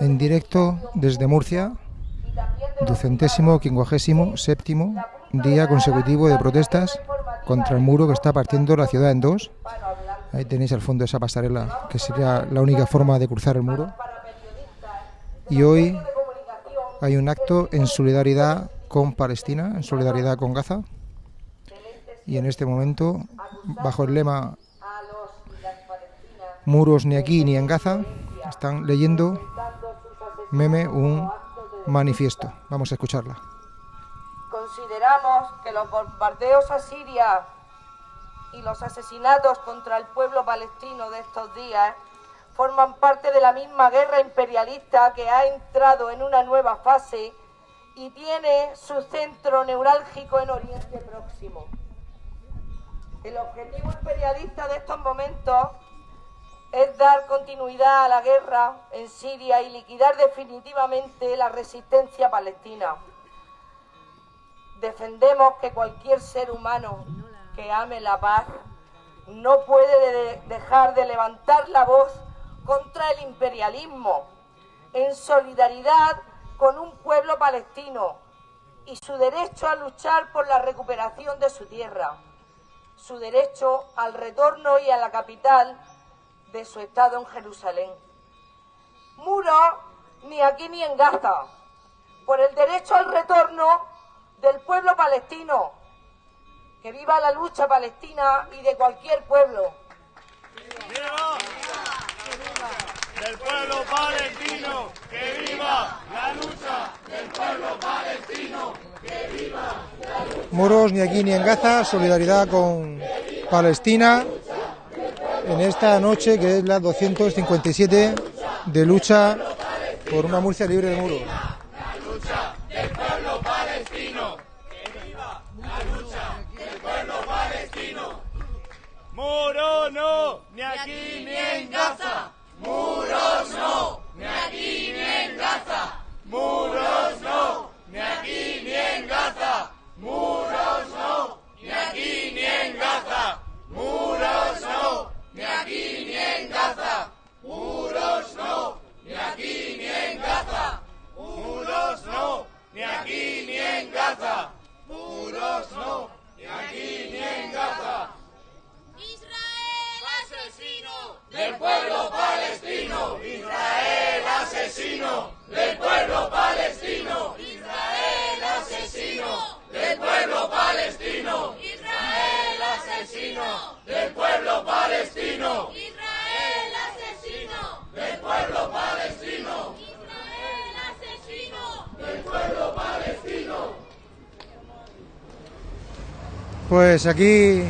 En directo desde Murcia, ducentésimo, quincuagésimo, séptimo día consecutivo de protestas contra el muro que está partiendo la ciudad en dos. Ahí tenéis al fondo esa pasarela, que sería la única forma de cruzar el muro. Y hoy hay un acto en solidaridad con Palestina, en solidaridad con Gaza. Y en este momento, bajo el lema Muros ni aquí ni en Gaza, están leyendo meme un manifiesto. Vamos a escucharla. Consideramos que los bombardeos a Siria y los asesinatos contra el pueblo palestino de estos días forman parte de la misma guerra imperialista que ha entrado en una nueva fase y tiene su centro neurálgico en Oriente Próximo. El objetivo imperialista de estos momentos es dar continuidad a la guerra en Siria y liquidar definitivamente la resistencia palestina. Defendemos que cualquier ser humano que ame la paz no puede dejar de levantar la voz contra el imperialismo en solidaridad con un pueblo palestino y su derecho a luchar por la recuperación de su tierra, su derecho al retorno y a la capital de su estado en Jerusalén. Muro ni aquí ni en Gaza, por el derecho al retorno del pueblo palestino. Que viva la lucha palestina y de cualquier pueblo. ¡Viva! Del pueblo palestino, que viva la lucha del pueblo palestino, que viva la lucha. Muros ni aquí ni en Gaza, solidaridad con Palestina en esta noche que es la 257 de lucha por una Murcia libre de palestino. Muro no, ni aquí ni en Gaza. Muros no, ni aquí ni en Gaza. Muros no, ni aquí ni en Gaza. Muros Gaza. Muros no, ni aquí ni en Gaza. Israel asesino Del pueblo palestino, Israel asesino. Del pueblo palestino, Israel asesino. Del pueblo palestino, Israel asesino. Del pueblo palestino, Israel asesino del pueblo palestino. Israel asesino del pueblo palestino. Pues aquí,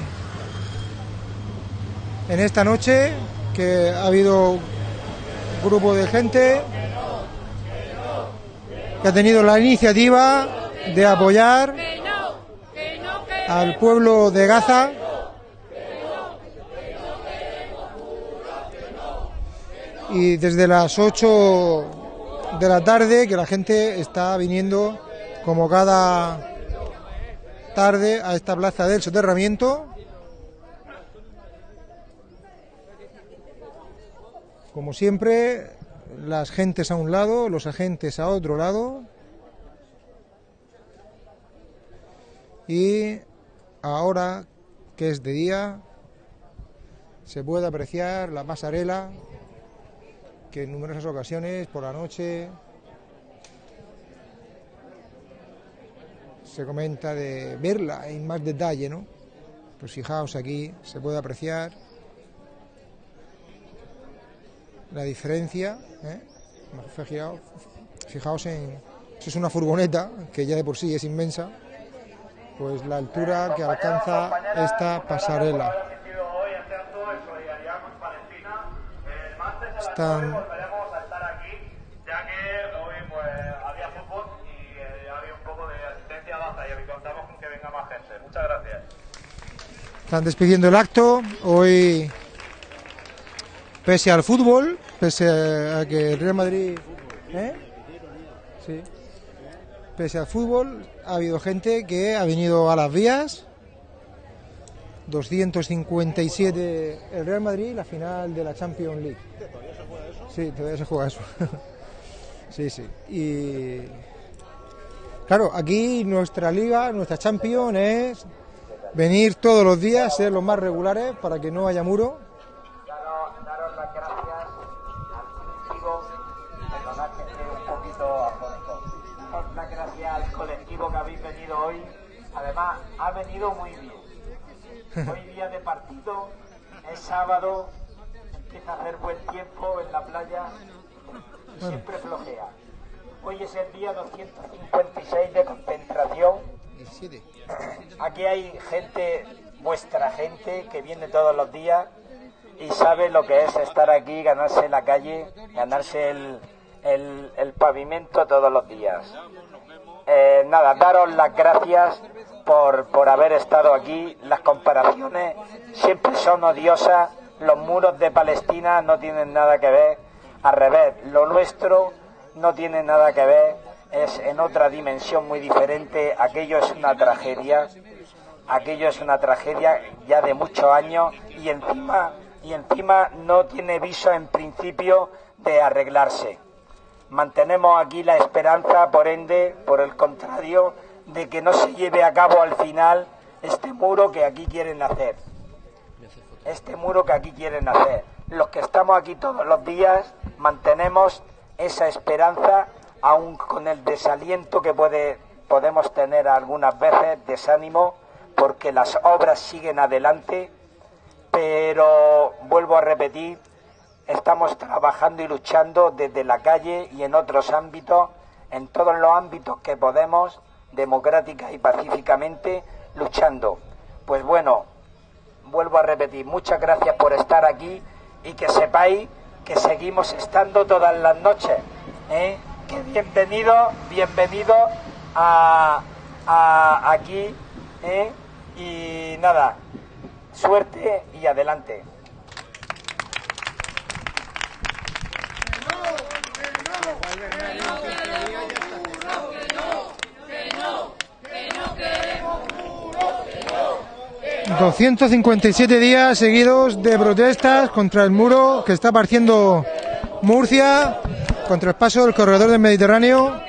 en esta noche, que ha habido un grupo de gente que ha tenido la iniciativa de apoyar al pueblo de Gaza. Y desde las 8 de la tarde que la gente está viniendo como cada tarde a esta plaza del soterramiento. Como siempre, las gentes a un lado, los agentes a otro lado. Y ahora que es de día, se puede apreciar la pasarela que en numerosas ocasiones por la noche se comenta de verla en más detalle, ¿no? Pues fijaos aquí, se puede apreciar la diferencia, ¿eh? Fijaos, en, es una furgoneta, que ya de por sí es inmensa, pues la altura que alcanza esta pasarela. hoy este acto en solidaridad con Palestina. El martes a las Están- 9 volveremos a estar aquí, ya que hoy pues, había fútbol y eh, había un poco de asistencia baja y contamos con que venga más gente. Muchas gracias. Están despidiendo el acto. Hoy, pese al fútbol, pese a que el Real Madrid. ¿eh? Sí. Pese al fútbol, ha habido gente que ha venido a las vías. 257 el Real Madrid, la final de la Champions League. Sí, todavía se juega eso. sí, sí. Y claro, aquí nuestra liga, nuestra champion es venir todos los días, ser los más regulares para que no haya muro. Daros, daros las gracias al colectivo, perdonad que esté un poquito afónico. Daros las gracias al colectivo que habéis venido hoy. Además, ha venido muy bien. Hoy día de partido, es sábado, empieza a hacer buen tiempo en la playa, siempre flojea. Hoy es el día 256 de concentración 17. Aquí hay gente, vuestra gente, que viene todos los días y sabe lo que es estar aquí, ganarse la calle, ganarse el, el- pavimento todos los días. Eh, nada, daros las gracias por, por haber estado aquí. Las comparaciones siempre son odiosas. Los muros de Palestina no tienen nada que ver. Al revés, lo nuestro no tiene nada que ver. Es en otra dimensión muy diferente. Aquello es una tragedia. Aquello es una tragedia ya de muchos años y encima, y encima no tiene viso en principio de arreglarse mantenemos aquí la esperanza, por ende, por el contrario, de que no se lleve a cabo al final este muro que aquí quieren hacer. Este muro que aquí quieren hacer. Los que estamos aquí todos los días mantenemos esa esperanza, aun con el desaliento que puede, podemos tener algunas veces, desánimo, porque las obras siguen adelante, pero vuelvo a repetir, estamos trabajando y luchando desde la calle y en otros ámbitos, en todos los ámbitos que podemos, democrática y pacíficamente, luchando. Pues bueno, vuelvo a repetir, muchas gracias por estar aquí y que sepáis que seguimos estando todas las noches. ¿eh? Bienvenido, bienvenido a, aquí. ¿eh? Y nada, suerte y adelante. no, 257 días seguidos de protestas contra el muro que está partiendo Murcia, contra el paso del corredor del Mediterráneo,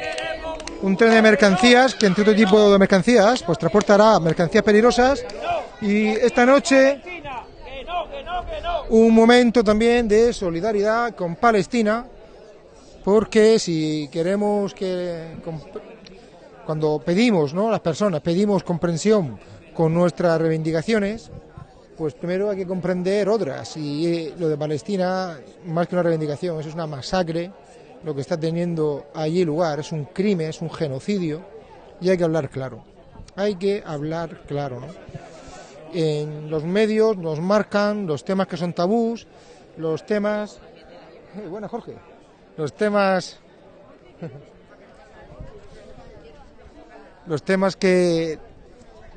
un tren de mercancías que entre otro tipo de mercancías pues transportará mercancías peligrosas y esta noche un momento también de solidaridad con Palestina porque si queremos que cuando pedimos, ¿no? Las personas pedimos comprensión con nuestras reivindicaciones, pues primero hay que comprender otras. Y eh, lo de Palestina, más que una reivindicación, eso es una masacre, lo que está teniendo allí lugar, es un crimen, es un genocidio, y hay que hablar claro. Hay que hablar claro, ¿no? En los medios nos marcan los temas que son tabús, los temas. Eh, buena, Jorge. Los temas los temas que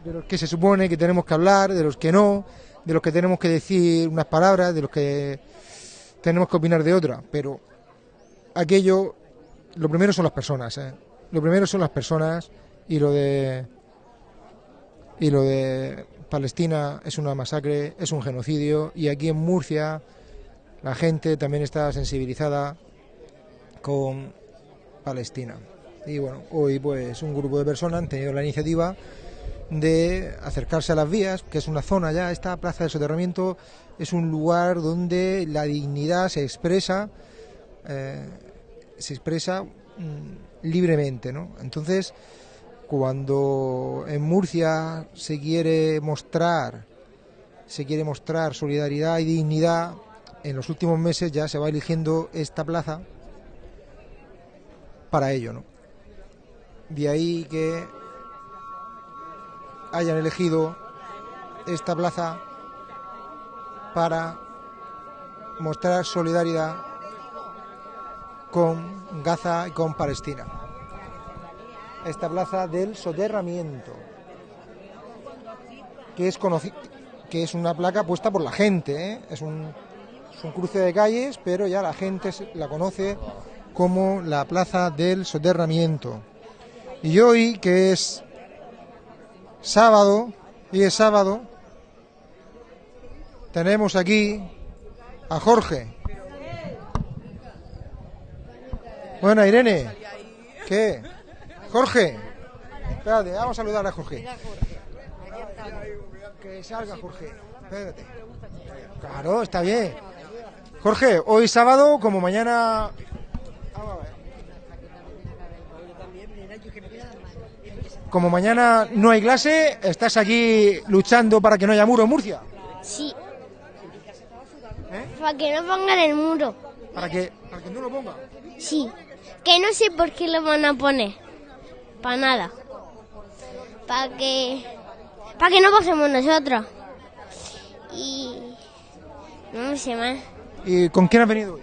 de los que se supone que tenemos que hablar, de los que no, de los que tenemos que decir unas palabras, de los que tenemos que opinar de otra, pero aquello lo primero son las personas, ¿eh? Lo primero son las personas y lo de y lo de Palestina es una masacre, es un genocidio y aquí en Murcia la gente también está sensibilizada con Palestina. Y bueno, hoy pues un grupo de personas han tenido la iniciativa de acercarse a las vías, que es una zona ya, esta plaza de soterramiento es un lugar donde la dignidad se expresa, eh, se expresa mm, libremente, ¿no? Entonces, cuando en Murcia se quiere mostrar, se quiere mostrar solidaridad y dignidad, en los últimos meses ya se va eligiendo esta plaza para ello, ¿no? De ahí que hayan elegido esta plaza para mostrar solidaridad con Gaza y con Palestina. Esta plaza del soterramiento, que es que es una placa puesta por la gente, ¿eh? es, un, es un cruce de calles, pero ya la gente la conoce como la plaza del soterramiento. Y hoy, que es sábado, y es sábado, tenemos aquí a Jorge. Bueno, Irene. ¿Qué? Jorge. Espérate, vamos a saludar a Jorge. Que salga Jorge. Espérate. Claro, está bien. Jorge, hoy sábado, como mañana. Como mañana no hay clase, estás aquí luchando para que no haya muro en Murcia. Sí. ¿Eh? Para que no pongan el muro. Para que, para que no lo ponga. Sí. Que no sé por qué lo van a poner. Para nada. Para que. Para que no pasemos nosotros. Y. No sé más. ¿Y con quién has venido hoy?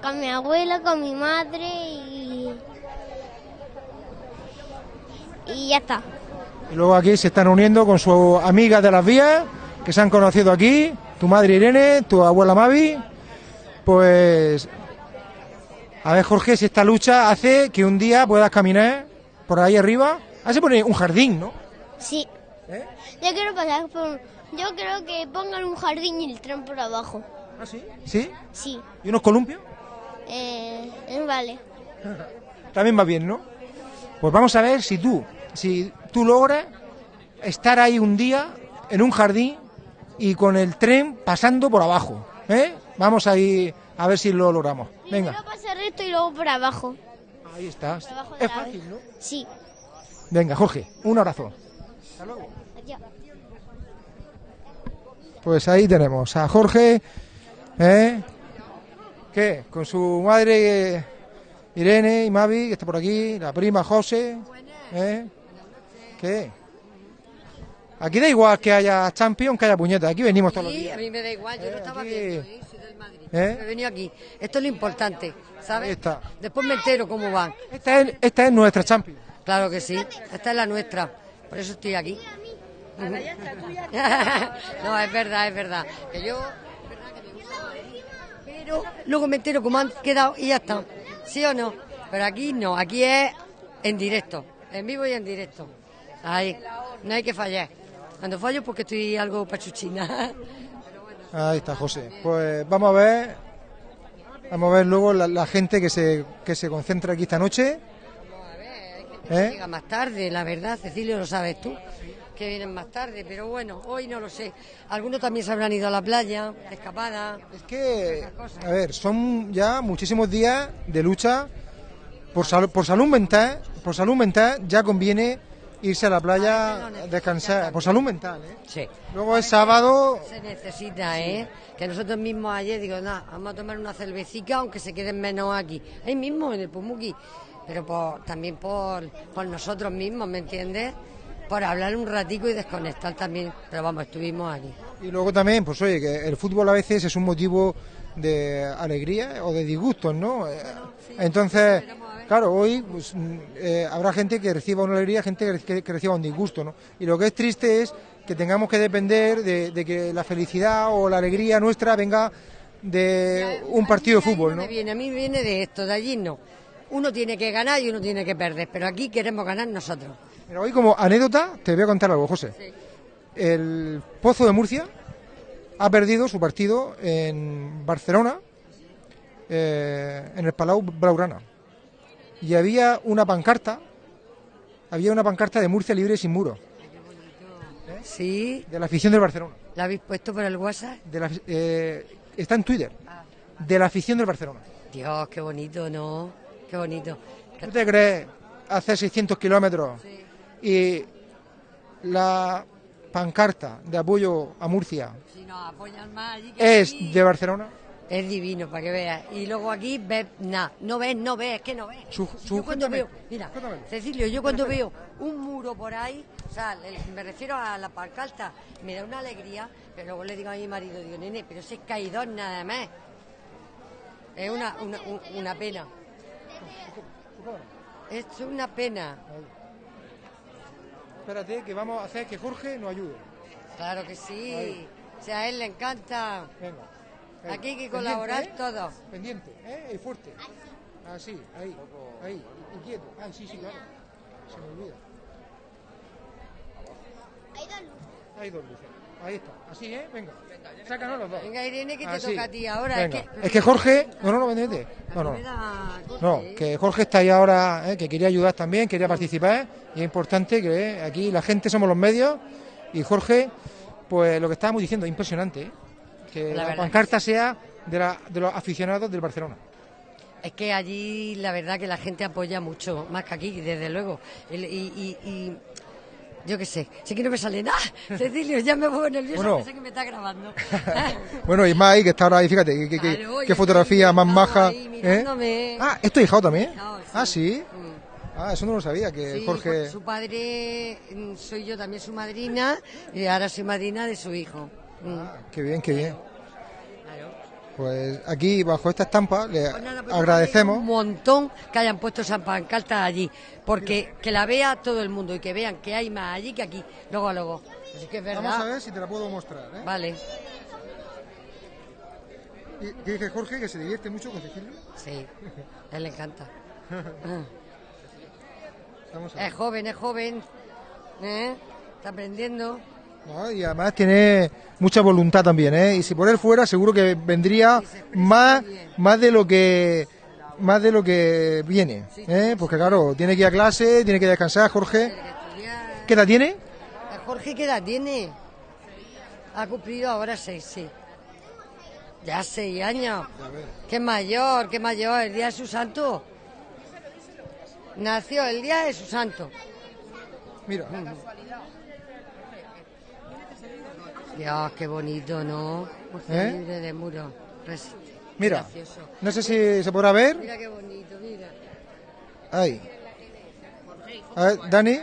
Con mi abuela, con mi madre y. Y ya está. Y luego aquí se están uniendo con su amiga de las vías, que se han conocido aquí, tu madre Irene, tu abuela Mavi. Pues, a ver Jorge, si esta lucha hace que un día puedas caminar por ahí arriba. Ahí se pone un jardín, ¿no? Sí. ¿Eh? Yo quiero pasar por. Yo creo que pongan un jardín y el tren por abajo. ¿Ah, sí? ¿Sí? Sí. ¿Y unos columpios? Eh, eh, vale. También va bien, ¿no? Pues vamos a ver si tú, si tú logras estar ahí un día en un jardín y con el tren pasando por abajo, ¿eh? Vamos ahí a ver si lo logramos. Venga, recto y luego por abajo. ahí de Es fácil. ¿no? Sí. Venga, Jorge, un abrazo. Adiós. Pues ahí tenemos a Jorge, ¿eh? ¿Qué? Con su madre Irene y Mavi, que está por aquí, la prima José, ¿eh? ¿Qué? Aquí da igual que haya Champions, que haya puñetas, aquí venimos todos los Sí, días. a mí me da igual, yo Eh, lo estaba aquí- viendo, ¿eh? Soy del Madrid. ¿Eh? He venido aquí. Esto es lo importante, ¿sabes? Ahí está. Después me entero cómo van. Esta es, esta es nuestra Champions. Claro que sí, esta es la nuestra. Por eso estoy aquí. no, es verdad, es verdad. Que yo. me ¿eh? Pero luego me entero cómo han quedado y ya está. ¿Sí o no? Pero aquí no, aquí es en directo. En vivo y en directo. Ahí, no hay que fallar. Cuando fallo porque estoy algo pachuchina. Ahí está José. Pues vamos a ver, vamos a ver luego la, la gente que se, que se concentra aquí esta noche. ¿Eh? Llega más tarde, la verdad, Cecilio, lo sabes tú, que vienen más tarde, pero bueno, hoy no lo sé. Algunos también se habrán ido a la playa, de escapada. Es que, a ver, son ya muchísimos días de lucha por, sal- por salud mental. Por salud mental ya conviene irse a la playa, descansar. Por salud mental, ¿eh? Sí. Luego es sábado, Se necesita, ¿eh? Que nosotros mismos ayer, digo, nada, vamos a tomar una cervecita, aunque se queden menos aquí. Ahí mismo, en el Pumuki. Pero por, también por, por nosotros mismos, ¿me entiendes? Por hablar un ratico y desconectar también. Pero vamos, estuvimos aquí. Y luego también, pues oye, que el fútbol a veces es un motivo de alegría o de disgustos, ¿no? Entonces, claro, hoy pues, mm, eh, habrá gente que reciba una alegría, gente que, que reciba un disgusto, ¿no? Y lo que es triste es que tengamos que depender de, de que la felicidad o la alegría nuestra venga de un partido de fútbol, ¿no? viene, a mí me viene de esto, de allí no. Uno tiene que ganar y uno tiene que perder, pero aquí queremos ganar nosotros. Pero hoy como anécdota te voy a contar algo, José. El Pozo de Murcia ha perdido su partido en Barcelona, eh, en el Palau Blaugrana. Y había una pancarta, había una pancarta de Murcia libre y sin muro, Sí, de la afición del Barcelona. ¿la habéis puesto por el WhatsApp? De la- eh, está en Twitter, de la afición del Barcelona. Dios, qué bonito, ¿no? Qué bonito. ¿Tú te crees hacer 600 kilómetros y la pancarta de apoyo a Murcia Si nos apoyan más allí que es aquí, de Barcelona? Es divino, para que veas. Y luego aquí ves nada. No ves, no ves, es que no ves. Su- yo cuando veo, mira, sujétamelo. Cecilio, yo cuando veo un muro por ahí, o sea, el- me refiero a la pancarta, me da una alegría, pero luego le digo a mi marido, digo, nene, pero ese es nada más. Es una, una, un- una pena. Es una pena. Espérate, que vamos a hacer que Jorge nos ayude. Claro que sí. Ahí. O sea, a él le encanta. Venga. Aquí hay que colaborar ¿eh? todos. Pendiente, ¿eh? Y fuerte. Así, ahí, ahí. Y quieto. Ah, sí, sí, claro. Se me olvida. Hay dos luces. Hay dos luces. Ahí está, así, ¿eh? Venga, sácanos los dos. Venga, Irene, que te Así. toca a ti ahora. Venga. Es que, Es que Jorge, no, no, no, vente, vente. No, no. No, ¿eh? que Jorge está ahí ahora, eh, que quería ayudar también, quería participar, y es importante que eh, aquí la gente somos los medios, y Jorge, pues lo que estábamos diciendo, es impresionante, eh, que La la, pancarta sea de, la- de los aficionados del Barcelona. Es que allí la verdad que la gente apoya mucho, más que aquí, desde luego. Y, y- y yo qué sé, sé que no me sale nada. Cecilio, ya me voy nerviosa, Bueno. pensé que me está grabando. Bueno, y más ahí, que está ahora ahí, fíjate, Claro, qué fotografía más maja. ahí ¿eh? Ah, ¿es tu hijado también? Sí. Ah, sí. Mm. Ah, eso no lo sabía, que Sí, Jorge... su padre, mm, soy yo también su madrina, y ahora soy madrina de su hijo. Mm. Qué bien, qué bien. Pues aquí, bajo esta estampa, le Pues nada, pues agradecemos. Un montón que hayan puesto esa pancarta allí, porque que la vea todo el mundo y que vean que hay más allí que aquí. Luego, luego. Así que es verdad. Vamos a ver si te la puedo mostrar. ¿eh? Vale, Y- ¿Qué dice Jorge? Que se divierte mucho con Cecilio. sí, a él le encanta. A. Es joven, es joven, ¿eh? está aprendiendo. No, y además tiene mucha voluntad también, ¿eh? Y si por él fuera, seguro que vendría más, más de lo que más de lo que viene, ¿eh? Porque claro, tiene que ir a clase, tiene que descansar, Jorge. ¿Qué edad tiene? ¿El Jorge qué edad tiene? Ha cumplido ahora seis, sí. Ya seis años. Qué mayor, qué mayor, el día de su santo. Nació el día de su santo. Mira, Dios, qué bonito, ¿no? Murcia ¿Eh? libre de muro. Res- mira. Gracioso. No sé si se podrá ver. Mira qué bonito, mira. Ahí. A ver, Dani,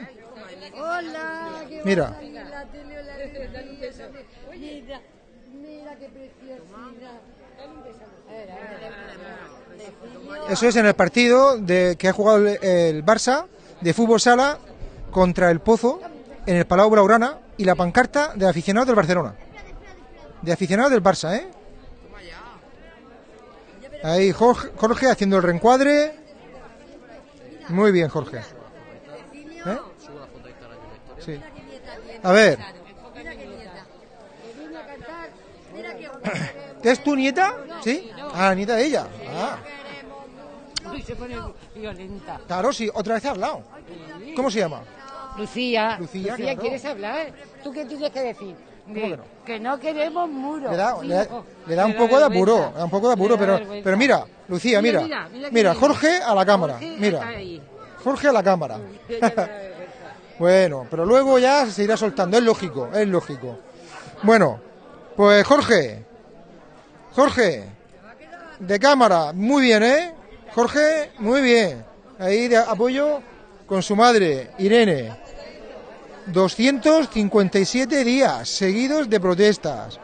Hola, qué Mira. la tele la televisión. Mira, mira qué preciosidad. eso es en el partido de que ha jugado el, el Barça de fútbol sala contra el Pozo en el Palau Blaugrana y la pancarta de aficionados del Barcelona. De aficionados del Barça, ¿eh? Ahí Jorge, Jorge haciendo el reencuadre. Muy bien, Jorge. ¿Eh? Sí. A ver, ¿es tu nieta? ¿Sí? Ah, nieta de ella. Ah, claro, sí, otra vez ha hablado. ¿Cómo se llama? Lucía, Lucía, claro. ¿quieres hablar? ¿Tú qué tienes que decir? ¿Cómo que no? que no queremos muros. Le da, le da- Hijo. le da un poco de apuro, un poco de apuro, pero, pero mira, Lucía, mira, Mira, Jorge a la cámara, Jorge mira. Jorge a la cámara. Bueno, pero luego ya se irá soltando, es lógico, es lógico. Bueno, pues Jorge, Jorge, de cámara, muy bien, ¿eh? Jorge, muy bien. Ahí de apoyo con su madre, Irene. 257 días seguidos de protestas.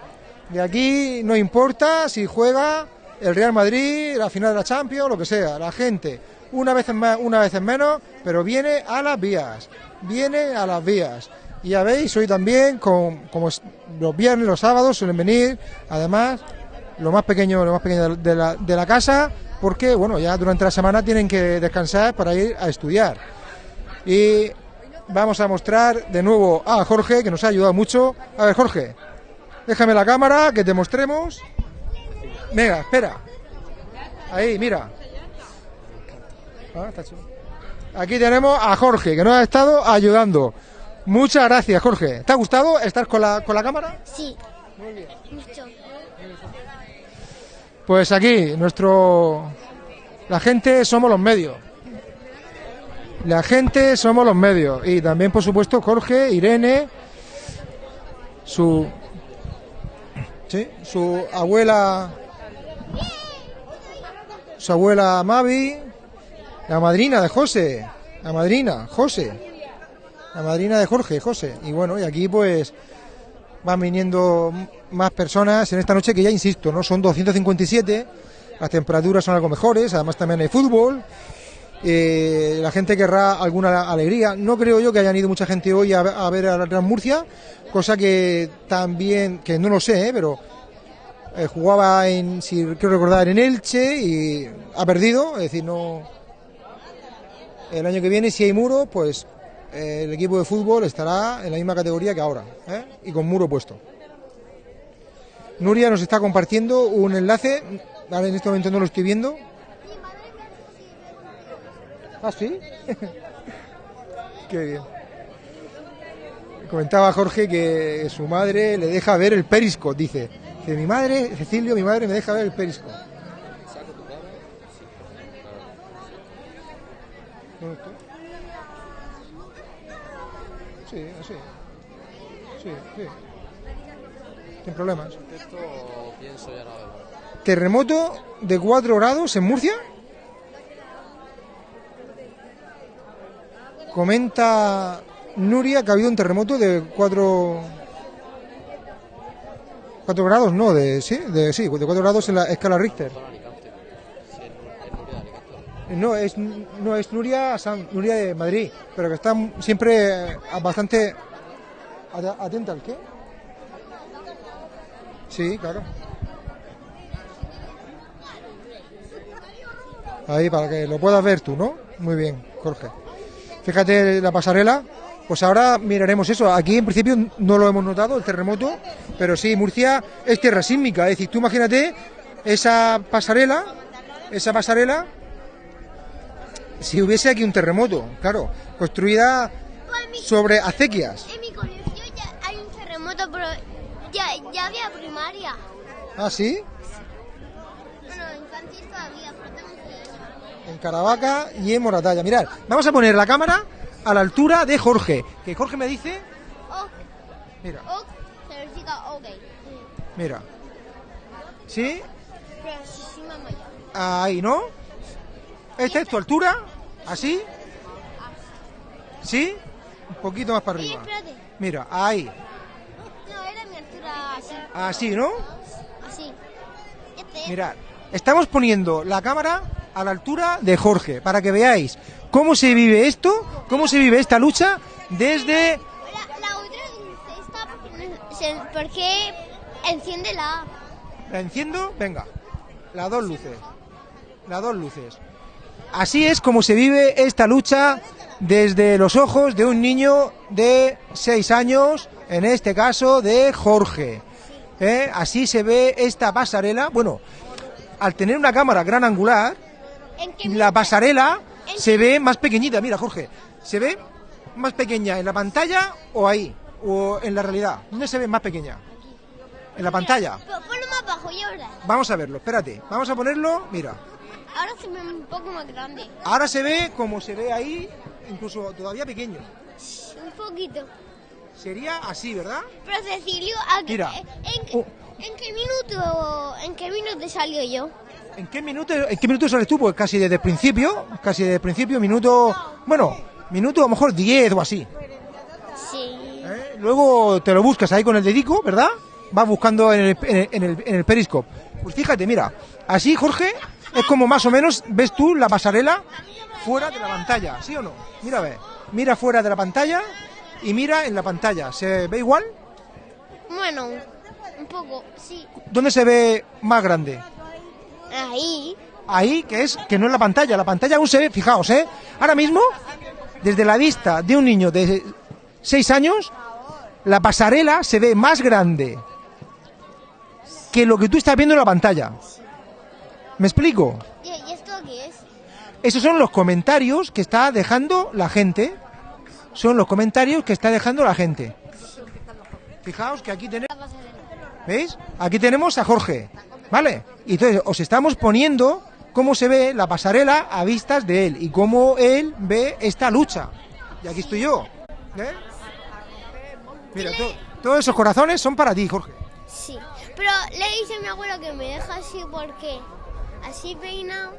De aquí no importa si juega el Real Madrid, la final de la Champions, lo que sea. La gente, una vez más, una vez menos, pero viene a las vías. Viene a las vías. Y ya veis, hoy también, con, como los viernes, los sábados, suelen venir, además, lo más pequeño, lo más pequeño de la, de la casa, porque, bueno, ya durante la semana tienen que descansar para ir a estudiar. Y vamos a mostrar de nuevo a Jorge, que nos ha ayudado mucho. A ver, Jorge, déjame la cámara, que te mostremos. Venga, espera. Ahí, mira. Ah, está chulo. Aquí tenemos a Jorge, que nos ha estado ayudando. Muchas gracias, Jorge. ¿Te ha gustado estar con la, con la cámara? Sí. Mucho. Pues aquí, nuestro. La gente somos los medios. La gente somos los medios. Y también, por supuesto, Jorge, Irene, su. Sí, su abuela. Su abuela Mavi, la madrina de José, la madrina, José, la madrina de Jorge, José. Y bueno, y aquí pues van viniendo más personas en esta noche que ya insisto, ¿no? Son 257, las temperaturas son algo mejores, además también hay fútbol. Eh, la gente querrá alguna alegría. No creo yo que hayan ido mucha gente hoy a, a ver a la Real Murcia, cosa que también, que no lo sé, ¿eh? pero eh, jugaba en, si quiero recordar, en Elche y ha perdido, es decir, no. El año que viene, si hay muro, pues el equipo de fútbol estará en la misma categoría que ahora, y con muro puesto. Nuria nos está compartiendo un enlace. En este momento no lo estoy viendo. ¿Ah, sí? Qué bien. Comentaba Jorge que su madre le deja ver el perisco, dice. Dice, mi madre, Cecilio, mi madre me deja ver el perisco. Sí, así. Sí, sí. Sin problemas. Terremoto de 4 grados en Murcia. Comenta Nuria que ha habido un terremoto de 4 4 grados, no, de sí, de sí, de 4 grados en la escala Richter. No, es no es Nuria San- Nuria de Madrid, pero que está siempre eh, bastante at- atenta al qué? Sí, claro. Ahí para que lo puedas ver tú, ¿no? Muy bien, Jorge. Fíjate la pasarela. Pues ahora miraremos eso. Aquí en principio no lo hemos notado, el terremoto, pero sí, Murcia es tierra sísmica. Es decir, tú imagínate esa pasarela, esa pasarela, si hubiese aquí un terremoto, claro, construida sobre acequias. En mi colegio ya hay un terremoto, pero ya, ya había primaria. Ah, sí, Bueno, infantil todavía, pero tengo que en Caravaca y en Moratalla. Mirad, vamos a poner la cámara a la altura de Jorge. Que Jorge me dice, mira, mira. ¿Sí? Ahí, ¿no? ¿Esta es tu altura? ¿Así? ¿Sí? Un poquito más para arriba. Mira, ahí. No, era mi altura así. Así, ¿no? Así. Este. Mirad, estamos poniendo la cámara a la altura de Jorge para que veáis cómo se vive esto, cómo se vive esta lucha desde... La, la otra porque, enciende la... ¿La enciendo? Venga. Las dos luces. Las dos luces. Así es como se vive esta lucha desde los ojos de un niño de 6 años, en este caso de Jorge. ¿Eh? Así se ve esta pasarela. Bueno, al tener una cámara gran angular, ¿En qué la pasarela se ve más pequeñita. Mira, Jorge, se ve más pequeña en la pantalla o ahí, o en la realidad. ¿Dónde se ve más pequeña? En la pantalla. Ponlo más bajo y ahora. Vamos a verlo, espérate. Vamos a ponerlo, mira. Ahora se ve un poco más grande. Ahora se ve como se ve ahí, incluso todavía pequeño. Un poquito. Sería así, ¿verdad? Pero Cecilio, ¿a qué- Mira. ¿en, qué- Oh. ¿en qué minuto en qué minuto salió yo? ¿En qué minuto, en qué minuto sales tú? Pues casi desde el principio, casi desde el principio, minuto, bueno, minuto a lo mejor 10 o así. Sí. ¿eh? Luego te lo buscas ahí con el dedico, ¿verdad? Vas buscando en el, en el, en el, en el periscope. Pues fíjate, mira, así Jorge, es como más o menos, ves tú la pasarela fuera de la pantalla, ¿sí o no? Mira, ve, mira fuera de la pantalla y mira en la pantalla. ¿Se ve igual? Bueno, un poco, sí. ¿Dónde se ve más grande? Ahí. Ahí, que es que no es la pantalla. La pantalla aún se ve, fijaos, ¿eh? Ahora mismo, desde la vista de un niño de 6 años, la pasarela se ve más grande que lo que tú estás viendo en la pantalla. ¿Me explico? ¿Y, esto qué es? Esos son los comentarios que está dejando la gente. Son los comentarios que está dejando la gente. Fijaos que aquí tenemos... ¿Veis? Aquí tenemos a Jorge, ¿vale? Y entonces os estamos poniendo cómo se ve la pasarela a vistas de él y cómo él ve esta lucha. Y aquí estoy yo. ¿eh? Mira, to- todos esos corazones son para ti, Jorge. Sí. Pero le dice a mi abuelo que me deja así porque así peinado.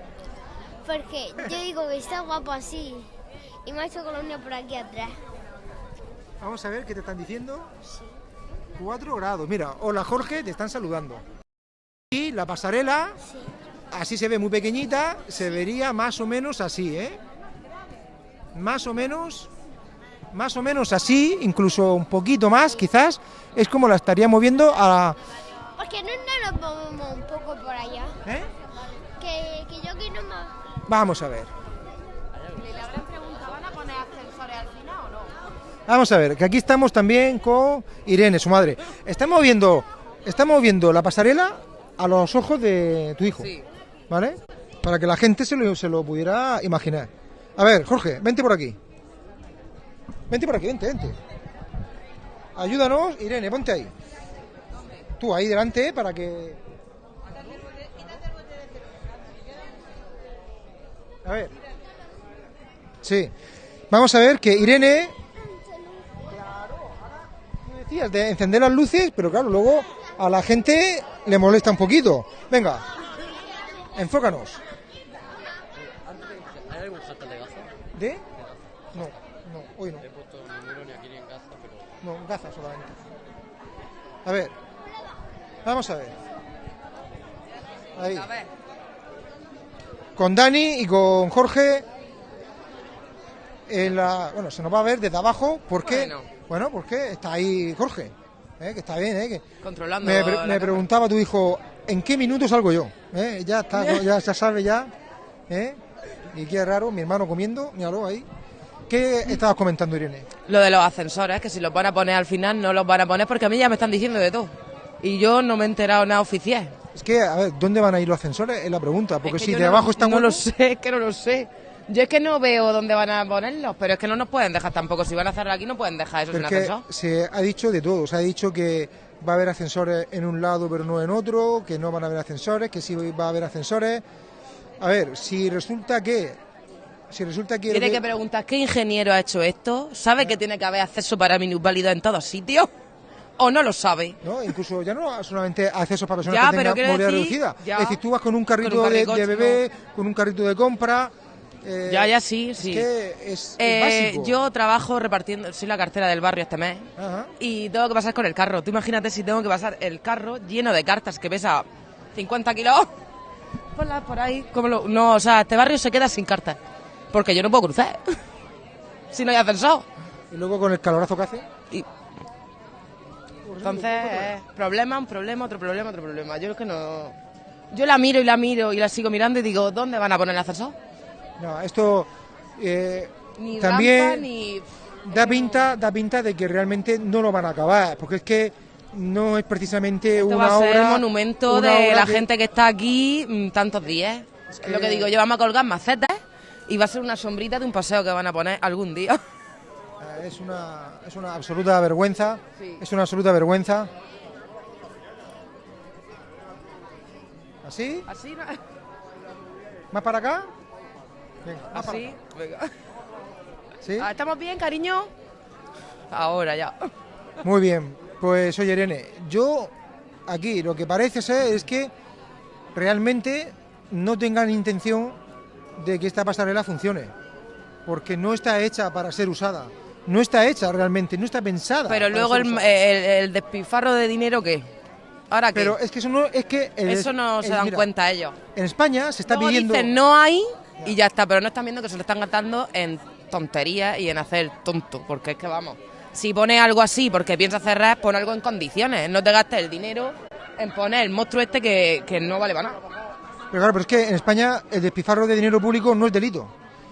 Porque yo digo que está guapo así. Y me ha hecho colonia por aquí atrás. Vamos a ver qué te están diciendo. 4 grados. Mira, hola Jorge, te están saludando. Y la pasarela, así se ve muy pequeñita, se vería más o menos así, ¿eh? Más o menos, más o menos así, incluso un poquito más, quizás, es como la estaría moviendo a... Porque no, no nos movemos un poco por allá. ¿Eh? Que, que yo aquí no me... Vamos a ver. Le habrán preguntado, ¿van a poner ascensores al final o no? Vamos a ver, que aquí estamos también con Irene, su madre. Estamos viendo estamos viendo la pasarela a los ojos de tu hijo. Sí. ¿Vale? Para que la gente se lo, se lo pudiera imaginar. A ver, Jorge, vente por aquí. Vente por aquí, vente, vente. Ayúdanos, Irene, ponte ahí. Tú ahí delante para que. A ver. Sí. Vamos a ver que Irene. Tú decías de encender las luces, pero claro, luego a la gente le molesta un poquito. Venga, enfócanos. ¿Hay algún hashtag de Gaza? ¿De? No, no, hoy no. He puesto ninguno ni aquí ni en Gaza, pero... No, Gaza solamente. A ver. Vamos a ver. Ahí. Con Dani y con Jorge. En la, bueno, se nos va a ver desde abajo porque. Bueno. Bueno, porque está ahí Jorge. ¿Eh? Que está bien, ¿eh? Que Controlando me, pre- me preguntaba tu hijo, ¿en qué minuto salgo yo? ¿Eh? Ya está, ya, ya sabe ya. ¿eh? Y qué raro, mi hermano comiendo, míralo ahí. ¿Qué estabas comentando, Irene? Lo de los ascensores, que si los van a poner al final, no los van a poner porque a mí ya me están diciendo de todo. Y yo no me he enterado nada oficial. Es que, a ver, ¿dónde van a ir los ascensores? Es la pregunta. Porque Es que si de no- abajo están No lo sé, es que no lo sé. Yo es que no veo dónde van a ponerlos, pero es que no nos pueden dejar tampoco. Si van a hacerlo aquí, no pueden dejar eso sin ascensor. se ha dicho de todo. Se ha dicho que va a haber ascensores en un lado pero no en otro, que no van a haber ascensores, que sí va a haber ascensores. A ver, si resulta que... Si resulta que... Tiene que preguntar qué ingeniero ha hecho esto, sabe que tiene que haber acceso para minusválidos en todos sitios, o no lo sabe. No, incluso ya no solamente acceso para personas Ya, que tengan movilidad decir, reducida. ya. Es decir, tú vas con un carrito, Con un de- carricoche, de, bebé, con un carrito de compra. Eh, Ya, ya, sí, sí. Es que es, es Eh, básico. yo trabajo repartiendo, soy la cartera del barrio este mes Ajá. y tengo que pasar con el carro. Tú imagínate si tengo que pasar el carro lleno de cartas que pesa 50 kilos. Ponlas por ahí. ¿cómo lo- No, o sea, este barrio se queda sin cartas. Porque yo no puedo cruzar. si no hay ascensor. Y luego con el calorazo que hace. Y- Entonces, problema, un problema, otro problema, otro problema. Yo es que no. Yo la miro y la miro y la sigo mirando y digo, ¿dónde van a poner el ascensor? No, esto eh, Ni también rampa, ni. da pinta, da pinta de que realmente no lo van a acabar, porque es que no es precisamente Esto una va a ser obra. el monumento de la que- gente que está aquí mm, tantos días. Es que- lo que digo, yo vamos a colgar macetas y va a ser una sombrita de un paseo que van a poner algún día. Eh, Es una, es una absoluta vergüenza. Sí. Es una absoluta vergüenza. ¿Así? Así, ¿no? ¿Más para acá? Venga, Así, acá. venga. ¿Sí? Ah, ¿Estamos bien, cariño? Ahora ya. Muy bien. Pues oye, Irene, yo aquí lo que parece ser es que realmente no tengan intención de que esta pasarela funcione. Porque no está hecha para ser usada. No está hecha realmente, no está pensada. Pero luego el, usada. el, el despilfarro de dinero, ¿qué? ¿Ahora qué? Pero es que eso no es que el- Eso no se dan mira, cuenta ellos. En España se está Luego pidiendo dicen no hay y ya está, pero no están viendo que se lo están gastando en tonterías y en hacer tonto, porque es que vamos, si pones algo así porque piensas cerrar, pon algo en condiciones, no te gastes el dinero en poner el monstruo este que, que no vale para nada. Pero claro, pero es que en España el despilfarro de dinero público no es delito.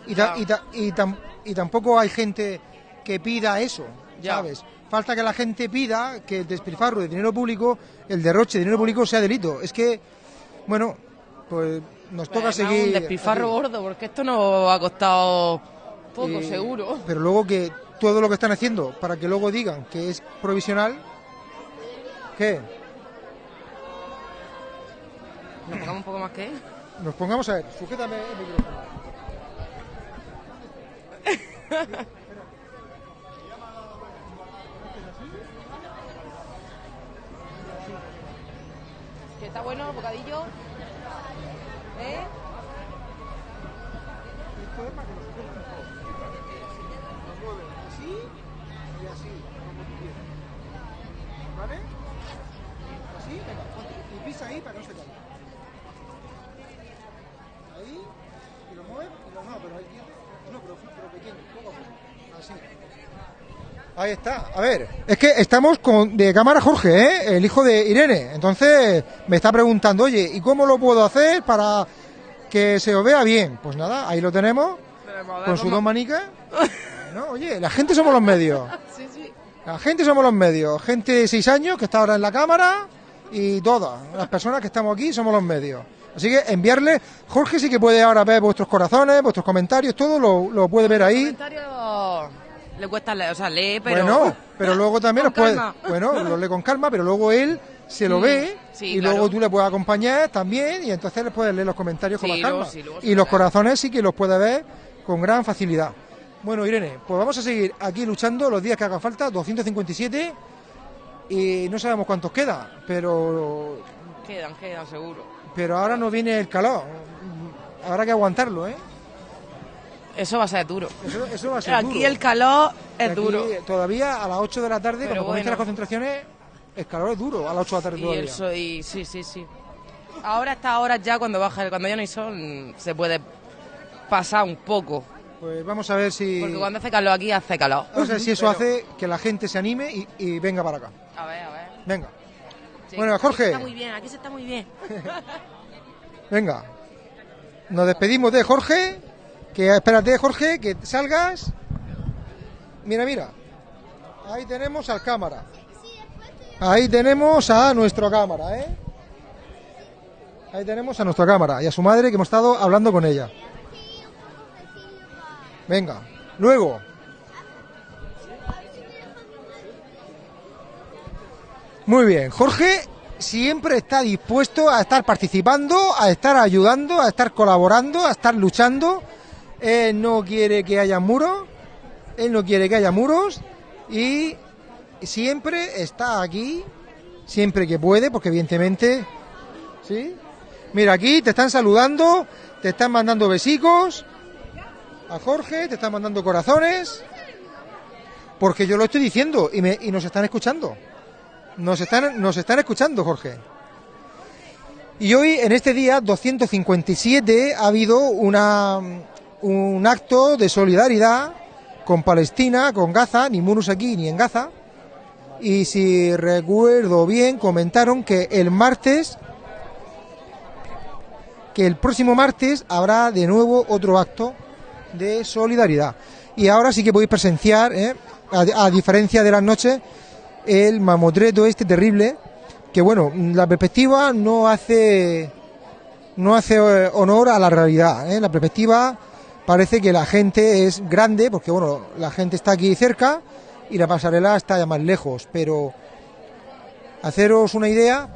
Y, ta- y, ta- y tam- y tampoco hay gente que pida eso, Ya. ¿sabes? Falta que la gente pida que el despilfarro de dinero público, el derroche de dinero público sea delito. Es que, bueno, pues nos toca Además, seguir... un despilfarro aquí. gordo, porque esto no ha costado poco, Y- seguro. Pero luego que todo lo que están haciendo para que luego digan que es provisional, ¿qué? Nos pongamos un poco más que... Nos pongamos a ver, sujétame el micrófono. Que está bueno, bocadillo. ¿Eh? Así y así, como tú quieras. ¿Vale? Así, venga, ponte. Y pisa ahí para que no se caiga. Ahí, y lo mueves, y lo no, pero ahí quieto. No, pero, pero pequeño, poco a poco. Así. Ahí está. A ver, es que estamos con de cámara Jorge, ¿eh? el hijo de Irene. Entonces me está preguntando, oye, ¿y cómo lo puedo hacer para que se os vea bien? Pues nada, ahí lo tenemos, con sus dos manicas. No, oye, la gente somos los medios. Sí, sí. La gente somos los medios. Gente de 6 años que está ahora en la cámara y todas las personas que estamos aquí somos los medios. Así que enviarle, Jorge sí que puede ahora ver vuestros corazones, vuestros comentarios, todo lo, lo puede ver ahí. Comentarios le cuesta leer, o sea, lee, pero... Bueno, pero luego también los puede, bueno, lo lee con calma, pero luego él se lo Mm, ve sí, y claro. luego tú le puedes acompañar también y entonces le puedes leer los comentarios con más calma. sí, y los corazones sí que los puede ver con gran facilidad. Bueno, Irene, pues vamos a seguir aquí luchando los días que haga falta, 257 y no sabemos cuántos queda, pero Quedan, quedan, seguro. pero ahora no viene el calor. Habrá que aguantarlo, ¿eh? Eso va a ser duro. Eso, eso va a ser Aquí duro. el calor es Aquí, duro. Todavía a las 8 de la tarde, Pero cuando comienzan bueno. las concentraciones, el calor es duro, a las 8 de la tarde Y todavía. el sol, y sí, sí, sí. Ahora a estas horas ya cuando baja, cuando ya no hay sol, se puede pasar un poco. Pues vamos a ver si... Porque cuando hace calor aquí hace calor. Vamos a ver si eso Pero- hace que la gente se anime y, y venga para acá. A ver, a ver. Venga, Sí, Bueno, aquí Jorge. se está muy bien, aquí se está muy bien. venga. Nos despedimos de Jorge. Que espérate, Jorge, que salgas. Mira, mira. Ahí tenemos al cámara. Ahí tenemos a nuestra cámara, ¿eh? Ahí tenemos a nuestra cámara y a su madre que hemos estado hablando con ella. Venga, luego. Muy bien, Jorge siempre está dispuesto a estar participando, a estar ayudando, a estar colaborando, a estar luchando. Él no quiere que haya muros, él no quiere que haya muros y siempre está aquí, siempre que puede, porque evidentemente, ¿sí? Mira, aquí te están saludando, te están mandando besicos a Jorge, te están mandando corazones, porque yo lo estoy diciendo y, me, y nos están escuchando. Nos están, nos están escuchando, Jorge. Y hoy, en este día 257, ha habido una, un acto de solidaridad con Palestina, con Gaza, ni Munus aquí ni en Gaza. Y si recuerdo bien, comentaron que el martes, que el próximo martes habrá de nuevo otro acto de solidaridad. Y ahora sí que podéis presenciar, ¿eh? a, diferencia de las noches, el mamotreto este terrible, que bueno, la perspectiva no hace no hace eh, honor a la realidad. ¿eh? La perspectiva parece que la gente es grande, porque bueno, la gente está aquí cerca y la pasarela está ya más lejos, pero haceros una idea.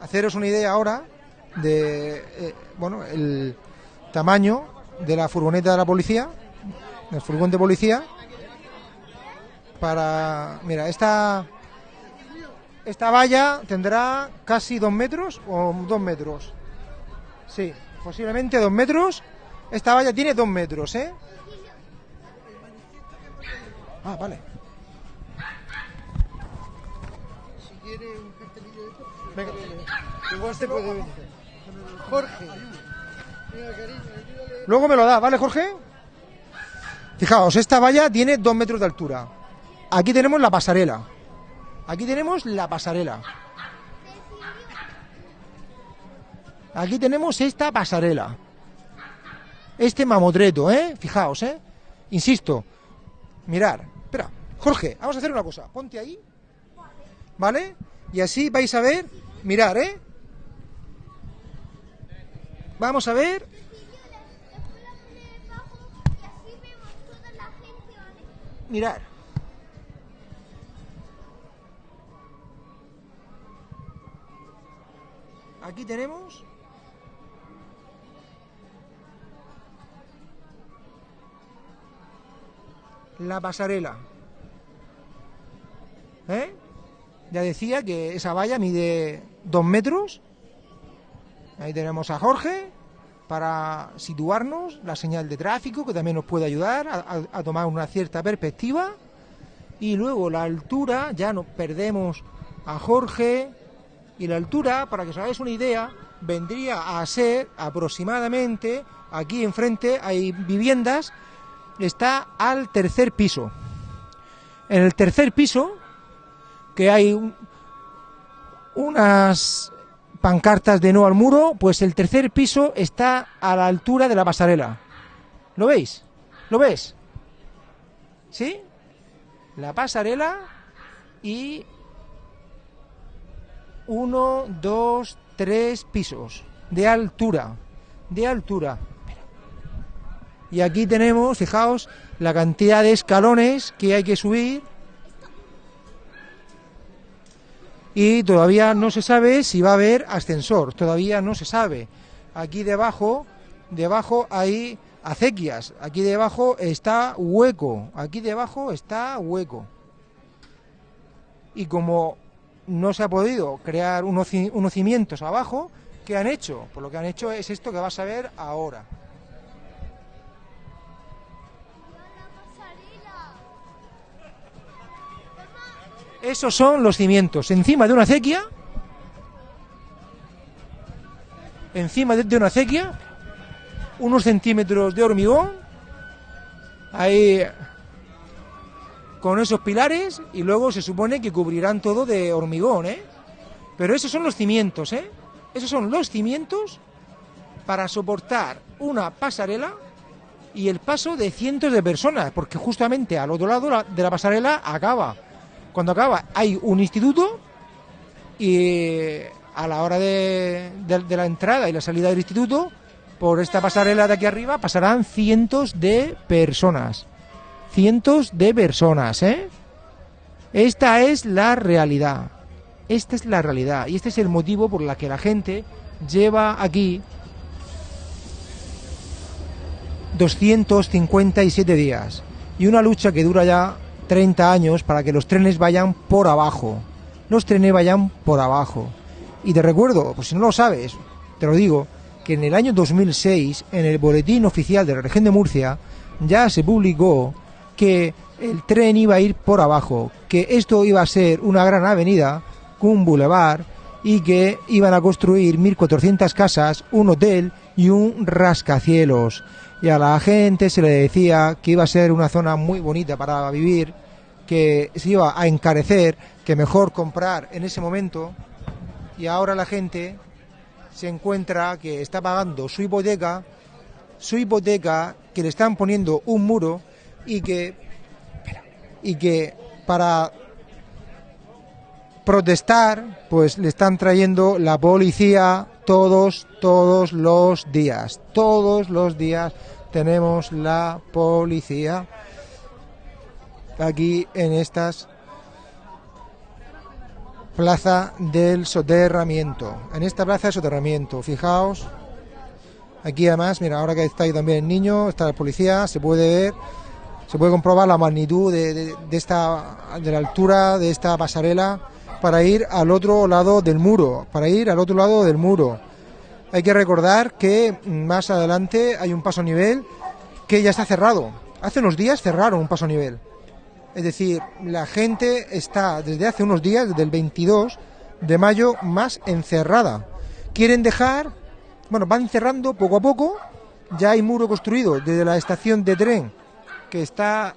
Haceros una idea ahora de eh, bueno el tamaño de la furgoneta de la policía, del furgón de policía, para mira esta esta valla tendrá casi dos metros o dos metros, sí, posiblemente dos metros. Esta valla tiene dos metros, ¿eh? Ah, vale. Venga. Igual se puede venir. Jorge. Luego me lo da, ¿vale, Jorge? Fijaos, esta valla tiene dos metros de altura. Aquí tenemos la pasarela. Aquí tenemos la pasarela. Aquí tenemos esta pasarela. Este mamotreto, ¿eh? Fijaos, ¿eh? Insisto. Mirar. Espera, Jorge, vamos a hacer una cosa. Ponte ahí. ¿Vale? Y así vais a ver. Mirar, ¿eh? Vamos a ver. Mirar. Aquí tenemos la pasarela. ¿Eh? Ya decía que esa valla mide dos metros. Ahí tenemos a Jorge para situarnos, la señal de tráfico que también nos puede ayudar a, a- tomar una cierta perspectiva. Y luego la altura, ya nos perdemos a Jorge. Y la altura, para que os hagáis una idea, vendría a ser aproximadamente, aquí enfrente hay viviendas, está al tercer piso. En el tercer piso, que hay un- unas pancartas de no al muro, pues el tercer piso está a la altura de la pasarela. ¿Lo veis? ¿Lo ves? ¿Sí? La pasarela y uno, dos, tres pisos de altura. De altura. Y aquí tenemos, fijaos, la cantidad de escalones que hay que subir. Y todavía no se sabe si va a haber ascensor, todavía no se sabe. Aquí debajo, debajo hay acequias, aquí debajo está hueco, aquí debajo está hueco. Y como no se ha podido crear unos, ci- unos cimientos abajo, ¿qué han hecho? Pues lo que han hecho es esto que vas a ver ahora. Esos son los cimientos. Encima de una acequia. Encima de una acequia. Unos centímetros de hormigón. Ahí. Con esos pilares. Y luego se supone que cubrirán todo de hormigón, ¿eh? Pero esos son los cimientos, ¿eh? Esos son los cimientos para soportar una pasarela y el paso de cientos de personas, porque justamente al otro lado la- de la pasarela acaba. Cuando acaba hay un instituto y a la hora de, de- de la entrada y la salida del instituto, por esta pasarela de aquí arriba pasarán cientos de personas. Cientos de personas, ¿eh? Esta es la realidad. Esta es la realidad y este es el motivo por la que la gente lleva aquí 257 días y una lucha que dura ya 30 años para que los trenes vayan por abajo. Los trenes vayan por abajo. Y te recuerdo, pues si no lo sabes, te lo digo, que en el año 2006, en el boletín oficial de la región de Murcia, ya se publicó que el tren iba a ir por abajo, que esto iba a ser una gran avenida, un bulevar, y que iban a construir 1.400 casas, un hotel y un rascacielos. Y a la gente se le decía que iba a ser una zona muy bonita para vivir, que se iba a encarecer, que mejor comprar en ese momento. Y ahora la gente se encuentra que está pagando su hipoteca, su hipoteca, que le están poniendo un muro y que, y que para protestar, pues le están trayendo la policía todos, todos los días. Todos los días tenemos la policía aquí en estas plaza del soterramiento. En esta plaza de soterramiento, fijaos, aquí además, mira, ahora que está ahí también el niño, está la policía, se puede ver, se puede comprobar la magnitud de, esta, de la altura de esta pasarela para ir al otro lado del muro, para ir al otro lado del muro. Hay que recordar que más adelante hay un paso nivel que ya está cerrado. Hace unos días cerraron un paso nivel. Es decir, la gente está desde hace unos días, desde el 22 de mayo, más encerrada. Quieren dejar, bueno, van cerrando poco a poco. Ya hay muro construido desde la estación de tren que está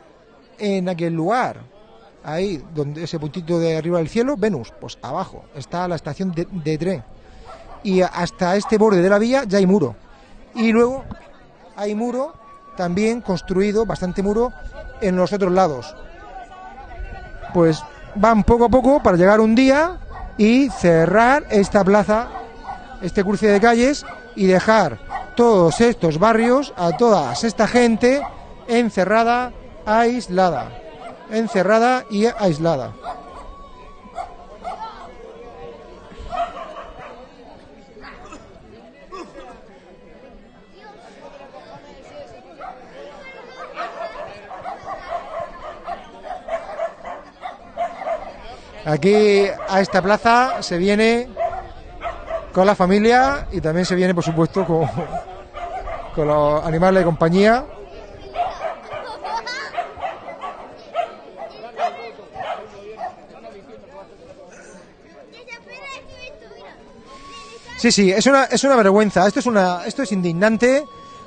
en aquel lugar, ahí donde ese puntito de arriba del cielo, Venus, pues abajo está la estación de, tren. Y hasta este borde de la vía ya hay muro. Y luego hay muro también construido, bastante muro, en los otros lados. Pues van poco a poco para llegar un día y cerrar esta plaza, este cruce de calles y dejar todos estos barrios, a toda esta gente encerrada, aislada. Encerrada y aislada. Aquí a esta plaza se viene con la familia y también se viene, por supuesto, con, los animales de compañía. Sí, sí, es una, es una vergüenza. Esto es, una, esto es indignante.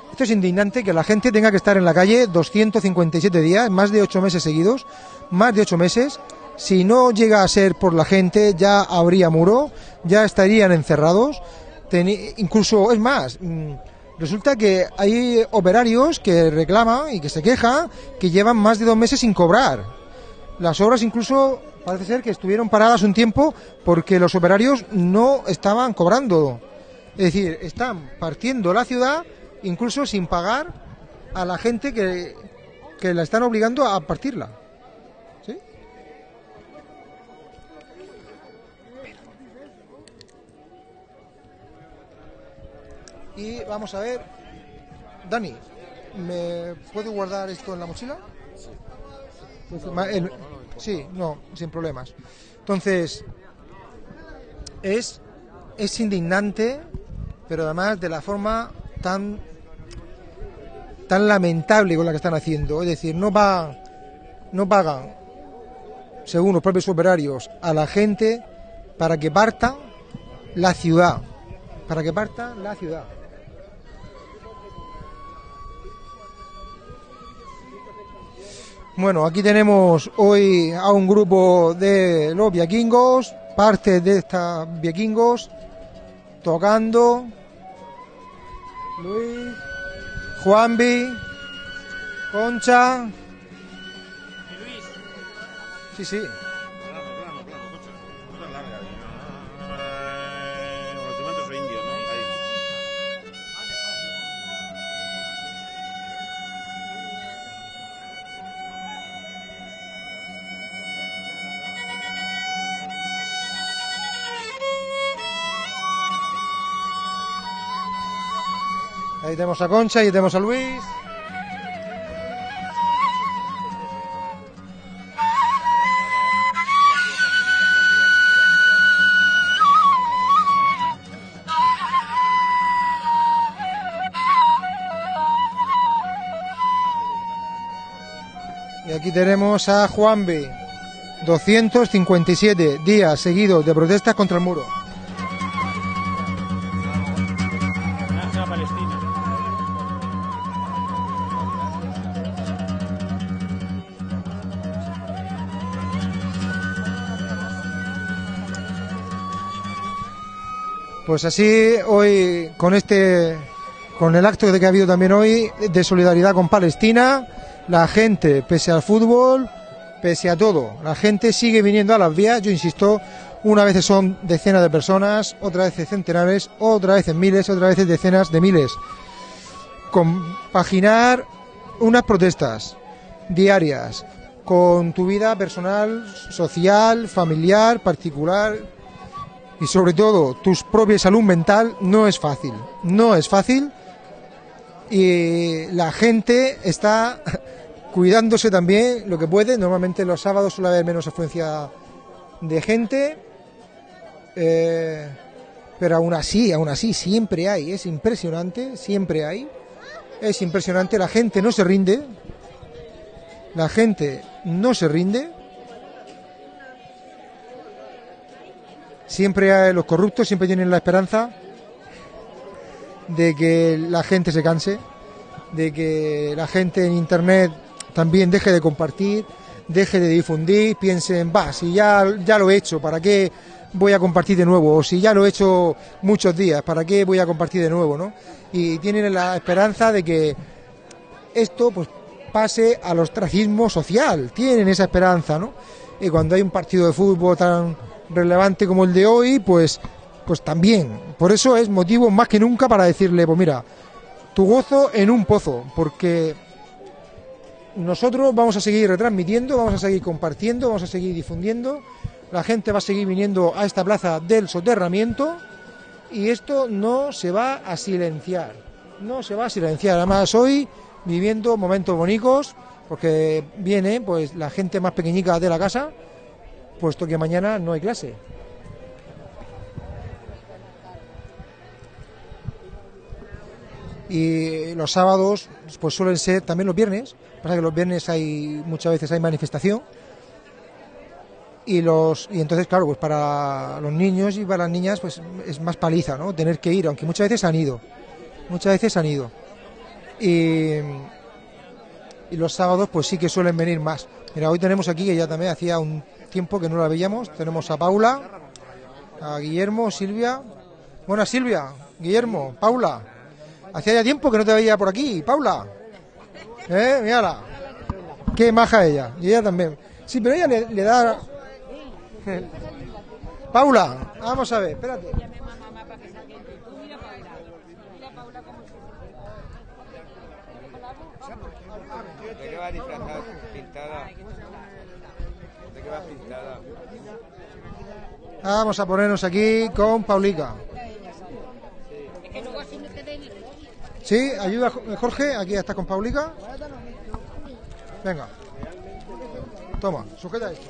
Esto es indignante que la gente tenga que estar en la calle 257 días, más de 8 meses seguidos, más de 8 meses. Si no llega a ser por la gente, ya habría muro, ya estarían encerrados. Incluso, es más, mm, Resulta que hay operarios que reclaman y que se quejan que llevan más de dos meses sin cobrar. Las obras incluso parece ser que estuvieron paradas un tiempo porque los operarios no estaban cobrando. Es decir, están partiendo la ciudad incluso sin pagar a la gente que, que la están obligando a partirla. ¿Sí? Y vamos a ver, Dani, ¿me puedo guardar esto en la mochila? Pues, el- sí, no, sin problemas. Entonces, es, es indignante, pero además de la forma tan tan lamentable con la que están haciendo. Es decir, no pagan, no pagan, según los propios operarios, a la gente para que parta la ciudad. Para que parta la ciudad. Bueno, aquí tenemos hoy a un grupo de los vikingos, parte de estos vikingos, tocando. Luis, Juanvi, Concha. Sí, sí. Ahí tenemos a Concha y tenemos a Luis. Y aquí tenemos a Juanvi. 257 días seguidos de protestas contra el muro. Pues así hoy con este con el acto que ha habido también hoy de solidaridad con Palestina, la gente pese al fútbol, pese a todo, la gente sigue viniendo a las vías, yo insisto, una vez son decenas de personas, otra vez centenares, otra vez miles, otra vez decenas de miles. Compaginar unas protestas diarias con tu vida personal, social, familiar, particular, y sobre todo tu propia salud mental no es fácil. No es fácil y la gente está cuidándose también lo que puede. Normalmente los sábados suele haber menos afluencia de gente, eh, pero aún así, aún así siempre hay. Es impresionante, siempre hay. Es impresionante, la gente no se rinde. La gente no se rinde. Siempre los corruptos, siempre tienen la esperanza de que la gente se canse, de que la gente en internet también deje de compartir, deje de difundir, piensen, va, si ya, ya lo he hecho, ¿para qué voy a compartir de nuevo? O si ya lo he hecho muchos días, ¿para qué voy a compartir de nuevo? ¿no? Y tienen la esperanza de que esto pues pase al ostracismo social, tienen esa esperanza, ¿no? Y cuando hay un partido de fútbol tan relevante como el de hoy, pues, pues también. Por eso es motivo más que nunca para decirle, pues mira, tu gozo en un pozo, porque nosotros vamos a seguir retransmitiendo, vamos a seguir compartiendo, vamos a seguir difundiendo, la gente va a seguir viniendo a esta plaza del soterramiento y esto no se va a silenciar, no se va a silenciar. Además hoy viviendo momentos bonitos, porque viene pues la gente más pequeñica de la casa, puesto que mañana no hay clase. Y los sábados pues suelen ser también los viernes, pasa que los viernes hay muchas veces hay manifestación. Y los y entonces claro pues para los niños y para las niñas pues es más paliza no tener que ir aunque muchas veces han ido. Muchas veces han ido. Y, y los sábados pues sí que suelen venir más. Mira hoy tenemos aquí que ya también hacía un tiempo que no la veíamos tenemos a Paula a Guillermo Silvia buenas Silvia Guillermo Paula Hacía ya tiempo que no te veía por aquí, Paula. ¿Eh? Mírala. Qué maja ella. Y ella también. Sí, pero ella le, le da... Paula, vamos a ver, espérate. ¿De qué va disfrazada? Pintada. ¿De qué va pintada? Vamos a ponernos aquí con Paulica. Sí, ayuda Jorge, aquí está con Paulica. Venga. Toma, sujeta esto.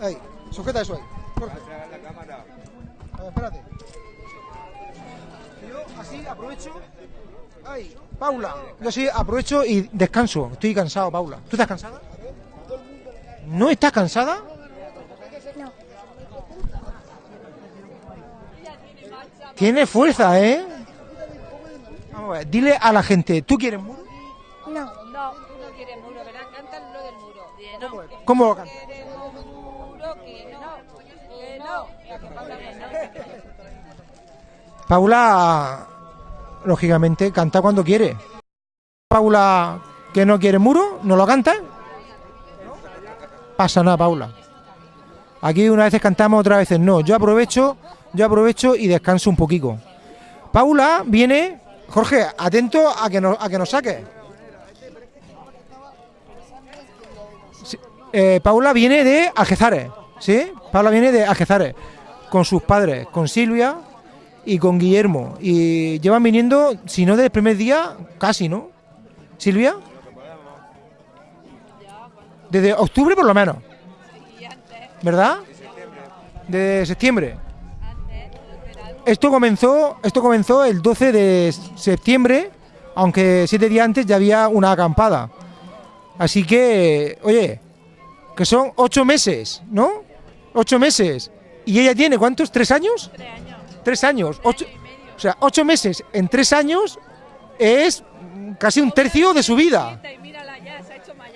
Ahí, sujeta eso ahí. Jorge. A ver, espérate. Yo así aprovecho. Ahí, Paula. Yo así aprovecho y descanso. Estoy cansado, Paula. ¿Tú estás cansada? ¿No estás cansada? Tiene fuerza, ¿eh? Vamos a ver, dile a la gente, ¿tú quieres muro? No. No, tú no quieres muro, ¿verdad? Cantan lo del muro. No. ¿Cómo lo no. No. Paula, lógicamente, canta cuando quiere. Paula, que no quiere muro, ¿no lo canta? Pasa nada, Paula. Aquí unas veces cantamos, otras veces no. Yo aprovecho, yo aprovecho y descanso un poquito. Paula viene, Jorge, atento a que nos, a que nos saque. Eh, Paula viene de Algezares, ¿sí? Paula viene de Algezares, con sus padres, con Silvia y con Guillermo. Y llevan viniendo, si no desde el primer día, casi, ¿no? Silvia. Desde octubre por lo menos. ¿Verdad? De septiembre. Esto comenzó, esto comenzó el 12 de septiembre, aunque siete días antes ya había una acampada. Así que, oye, que son ocho meses, ¿no? Ocho meses. ¿Y ella tiene cuántos? ¿Tres años? Tres años. Ocho, o sea, ocho meses en tres años es casi un tercio de su vida.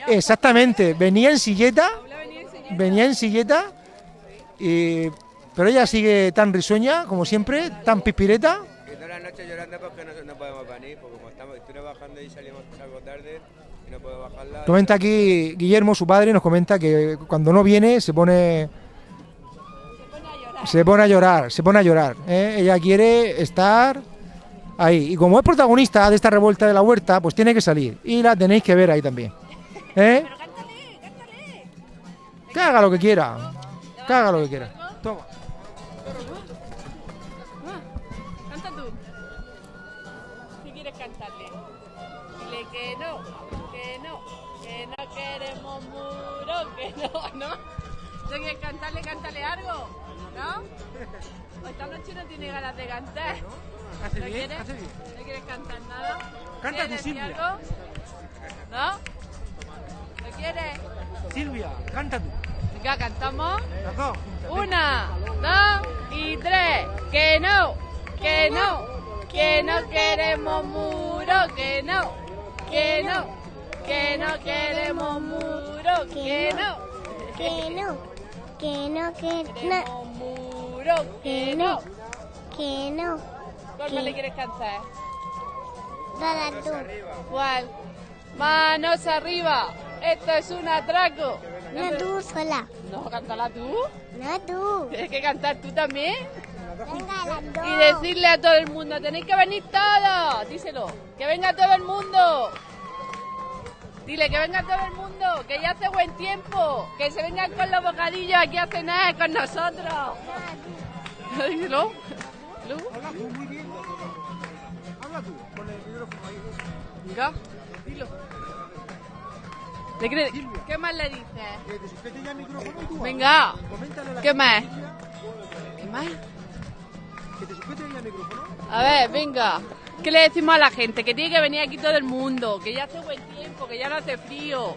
Exactamente. Venía en silleta, venía en silleta, y, pero ella sigue tan risueña como siempre, tan pispireta. Y toda la noche llorando porque no, no podemos venir, porque como estamos, estoy trabajando y salimos algo tarde y no puedo bajarla. Comenta aquí Guillermo, su padre, nos comenta que cuando no viene se pone se pone a llorar, se pone a llorar. ¿eh? Ella quiere estar ahí. Y como es protagonista de esta revuelta de la huerta, pues tiene que salir. Y la tenéis que ver ahí también. ¿Eh? Que haga lo que quiera. Que haga lo que quiera. Toma. Ganas de cantar. Hace ¿No bien, quieres? hace bien. ¿No quieres cantar nada? Canta ¿Quieres tú, decir Silvia. algo? ¿No? ¿No quieres? Silvia, canta tú. Venga, cantamos. Las dos. Una, dos y tres. Que no, que no, que no queremos muro, que no, que no, que no queremos muro, que no, Que no, que no, que no, muro, que no. Que no. ¿Cuál más le quieres cantar? Dale tú. ¿Cuál? Manos arriba. Esto es un atraco. No tú sola. No, cántala tú. No tú. Tienes que cantar tú también. Venga, las dos. Y decirle a todo el mundo, tenéis que venir todos. Díselo, que venga todo el mundo. Dile que venga todo el mundo, que ya hace buen tiempo. Que se vengan con los bocadillos aquí a cenar con nosotros. Díselo. Lu. Habla tú, con el micrófono ahí. Venga, dilo. ¿Le crees? ¿Qué más le dices? Que te sujete ya el micrófono y tú Venga. habla. Coméntale a la ¿Qué más? ¿Qué más? Que te sujete ya el micrófono. A ver, venga. ¿Qué le decimos a la gente? Que tiene que venir aquí todo el mundo, que ya hace buen tiempo, que ya no hace frío.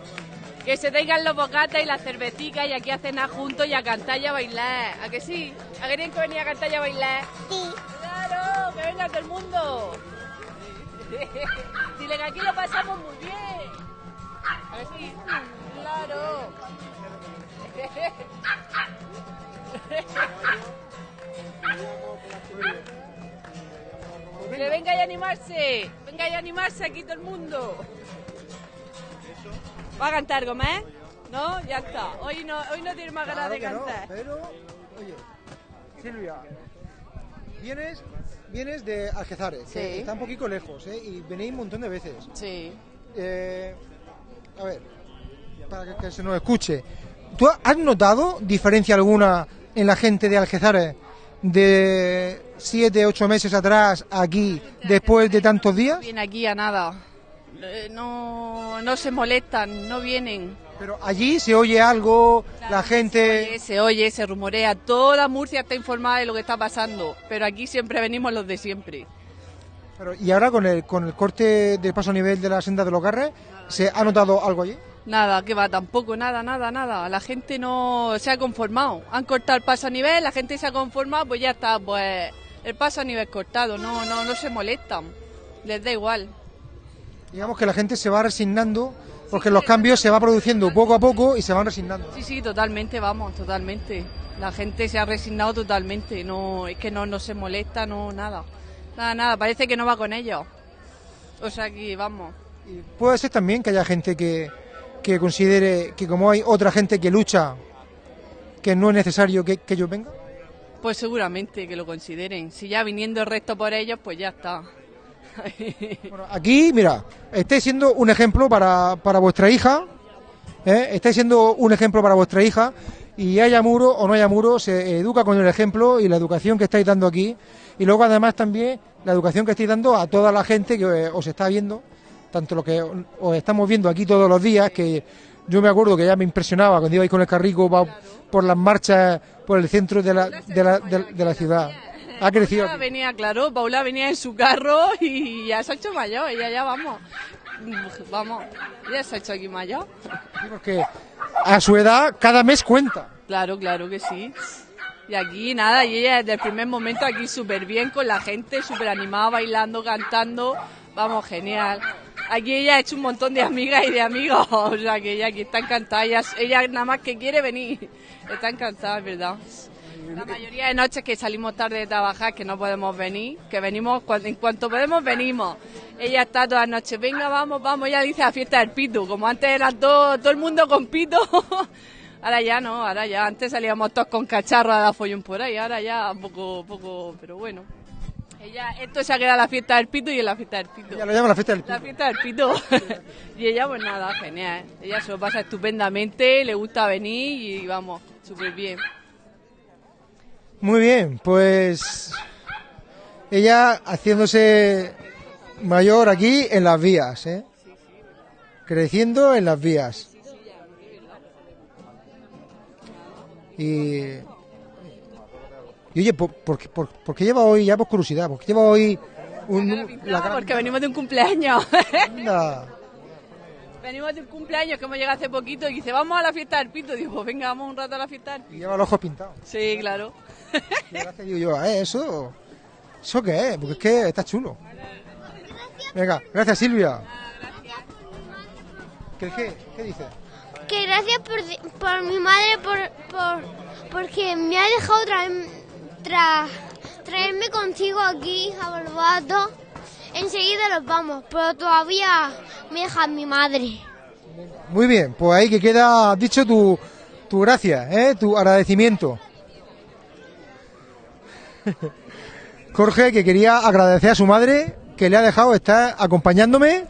Que se traigan los bocatas y las cervecitas y aquí a cenar juntos y a cantar y a bailar. ¿A que sí? ¿A que tienen que venir a cantar y a bailar? Sí. ¡Claro! ¡Que venga todo el mundo! Dile que aquí lo pasamos muy bien. ¿A que sí? ¡Claro! animarse. Venga y animarse aquí todo el mundo. ¿Va a cantar Gómez? ¿No? Ya está. Hoy no, hoy no tiene más ganas de que no, cantar. pero, oye, Silvia, vienes, vienes de Algezares, que Sí. está un poquito lejos, ¿eh? Y venís un montón de veces. Sí. Eh, a ver, para que, que se nos escuche. ¿Tú has notado diferencia alguna en la gente de Algezares de siete, ocho meses atrás aquí, después de tantos días? Viene aquí a nada. Eh, No, no se molestan, no vienen. Pero allí se oye algo, la gente... Oye, se oye, se rumorea. Toda Murcia está informada de lo que está pasando. Pero aquí siempre venimos los de siempre. Pero, y ahora con el, con el corte del paso a nivel de la senda de los Garres, ¿se ha notado algo allí? Nada, que va, tampoco, nada, nada, nada. La gente no se ha conformado. Han cortado el paso a nivel, la gente se ha conformado, pues ya está, pues el paso a nivel cortado. No, no, no se molestan. Les da igual. Digamos que la gente se va resignando porque los cambios se va produciendo poco a poco y se van resignando. Sí, sí, totalmente, vamos, totalmente. La gente se ha resignado totalmente. No, es que no, no se molesta, no, nada. Nada, nada, parece que no va con ellos. O sea que, vamos. Puede ser también que haya gente que, que considere que como hay otra gente que lucha, que no es necesario que, que ellos vengan. Pues seguramente que lo consideren. Si ya viniendo el resto por ellos, pues ya está. Aquí, mira, estáis siendo un ejemplo para, para vuestra hija, ¿eh? estáis siendo un ejemplo para vuestra hija y haya muro o no haya muro, se educa con el ejemplo y la educación que estáis dando aquí y luego además también la educación que estáis dando a toda la gente que os está viendo, tanto lo que os estamos viendo aquí todos los días, que yo me acuerdo que ya me impresionaba cuando ibais con el carrico por las marchas por el centro de la, de la, de la ciudad. Ha crecido. Paula venía, claro, Paula venía en su carro y ya se ha hecho mayor, ella ya vamos. Vamos, ya se ha hecho aquí mayor. Porque a su edad cada mes cuenta. Claro, claro que sí. Y aquí nada, y ella desde el primer momento aquí súper bien con la gente, súper animada, bailando, cantando. Vamos, genial. Aquí ella ha hecho un montón de amigas y de amigos, o sea que ella aquí está encantada, ella, ella nada más que quiere venir, está encantada, es verdad. La mayoría de noches que salimos tarde de trabajar, que no podemos venir, que venimos, cuando, en cuanto podemos, venimos. Ella está todas las noches, venga, vamos, vamos, ella dice a fiesta del pito, como antes era todo, todo el mundo con pito. Ahora ya no, ahora ya, antes salíamos todos con cacharros a dar follón por ahí, ahora ya poco, poco, pero bueno. Ella, esto se ha quedado la fiesta del pito y en la fiesta del pito. Ya lo llama la fiesta del La fiesta del pito. y ella, pues nada, genial. Ella se lo pasa estupendamente, le gusta venir y vamos, súper bien. Muy bien, pues ella haciéndose mayor aquí en las vías, ¿eh? creciendo en las vías. Y, y oye, ¿por, por, qué- por- por qué lleva hoy, ya por curiosidad, por qué lleva hoy un... la porque venimos de un cumpleaños. pintada? venimos de un cumpleaños que hemos llegado hace poquito y dice, vamos a la fiesta del pito. Digo, pues venga, vamos un rato a la fiesta del Y lleva los ojos pintados. Sí, claro. Gracias digo yo, ¿eh? ¿Eso? ¿Eso qué es? Porque es que está chulo. Venga, gracias Silvia. ¿Qué, qué, qué dices? Que gracias por, por mi madre, por, por, porque me ha dejado traer- tra- traerme contigo aquí a Barbato. Enseguida nos vamos, pero todavía me deja mi madre. Muy bien, pues ahí que queda dicho tu, tu gracia, ¿eh? tu agradecimiento. Jorge, que quería agradecer a su madre que le ha dejado estar acompañándome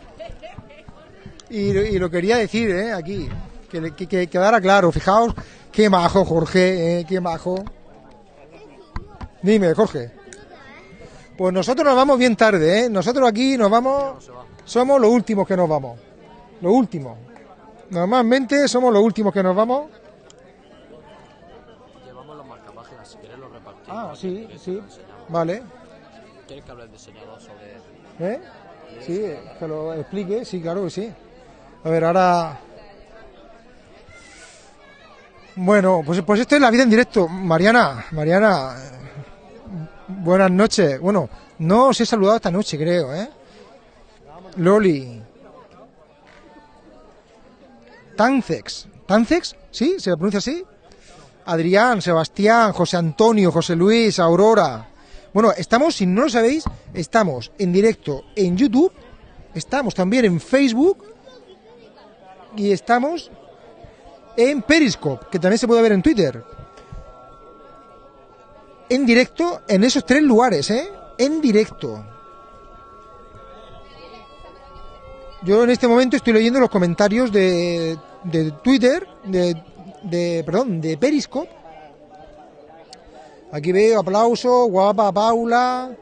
y, lo- quería decir ¿eh? aquí, que quedara claro. Fijaos qué majo, Jorge, ¿eh? qué majo. Dime, Jorge. Pues nosotros nos vamos bien tarde, ¿eh? Nosotros aquí nos vamos, somos los últimos que nos vamos. Los últimos. Normalmente somos los últimos que nos vamos. Llevamos los marcapáginas, si quieres los repartimos. Ah, si sí, sí. Vale. ¿Quieres que hable el diseñador sobre ¿Eh? Sí, que lo explique, sí, claro que sí. A ver, ahora... Bueno, pues, pues esto es la vida en directo. Mariana, Mariana, eh, buenas noches. Bueno, no os he saludado esta noche, creo, ¿eh? Loli. Tancex. ¿Tancex? ¿Sí? ¿Se pronuncia así? Adrián, Sebastián, José Antonio, José Luis, Aurora. Bueno, estamos, si no lo sabéis, estamos en directo en YouTube, estamos también en Facebook y estamos en Periscope, que también se puede ver en Twitter. En directo en esos tres lugares, ¿eh? En directo. Yo en este momento estoy leyendo los comentarios de, de Twitter, de, de, perdón, de Periscope. Aquí veo aplauso, guapa Paula.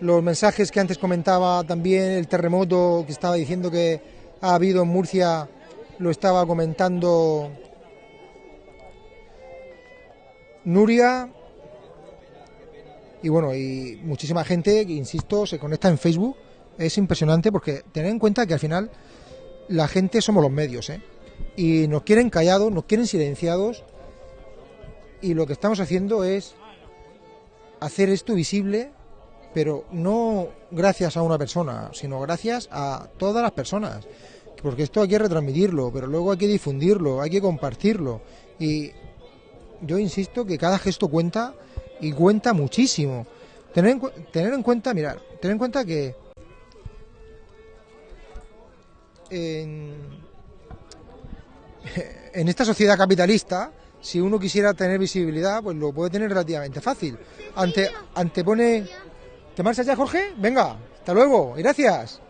Los mensajes que antes comentaba también, el terremoto que estaba diciendo que ha habido en Murcia, lo estaba comentando Nuria. Y bueno, y muchísima gente, que insisto, se conecta en Facebook. Es impresionante porque tened en cuenta que al final la gente somos los medios, ¿eh? Y nos quieren callados, nos quieren silenciados. Y lo que estamos haciendo es hacer esto visible, pero no gracias a una persona, sino gracias a todas las personas. Porque esto hay que retransmitirlo, pero luego hay que difundirlo, hay que compartirlo. Y yo insisto que cada gesto cuenta y cuenta muchísimo. Tener en, tener en cuenta, mirar, tener en cuenta que en, en esta sociedad capitalista, si uno quisiera tener visibilidad, pues lo puede tener relativamente fácil. Ante, antepone... ¿Te marchas ya, Jorge? Venga, hasta luego, gracias.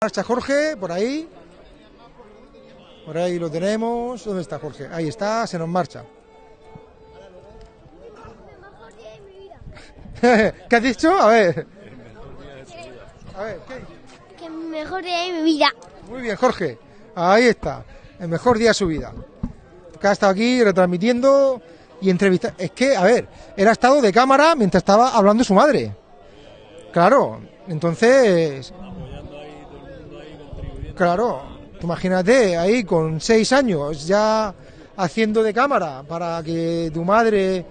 Marcha Jorge, por ahí. Por ahí lo tenemos. ¿Dónde está Jorge? Ahí está, se nos marcha. ¿Qué has dicho? A ver. A ver, ¿qué? Que mejor día de mi vida. Muy bien, Jorge. Ahí está. El mejor día de su vida. Que ha estado aquí retransmitiendo y entrevistando. Es que, a ver, él ha estado de cámara mientras estaba hablando su madre. Claro, entonces. Claro, tú imagínate ahí con seis años ya haciendo de cámara para que tu madre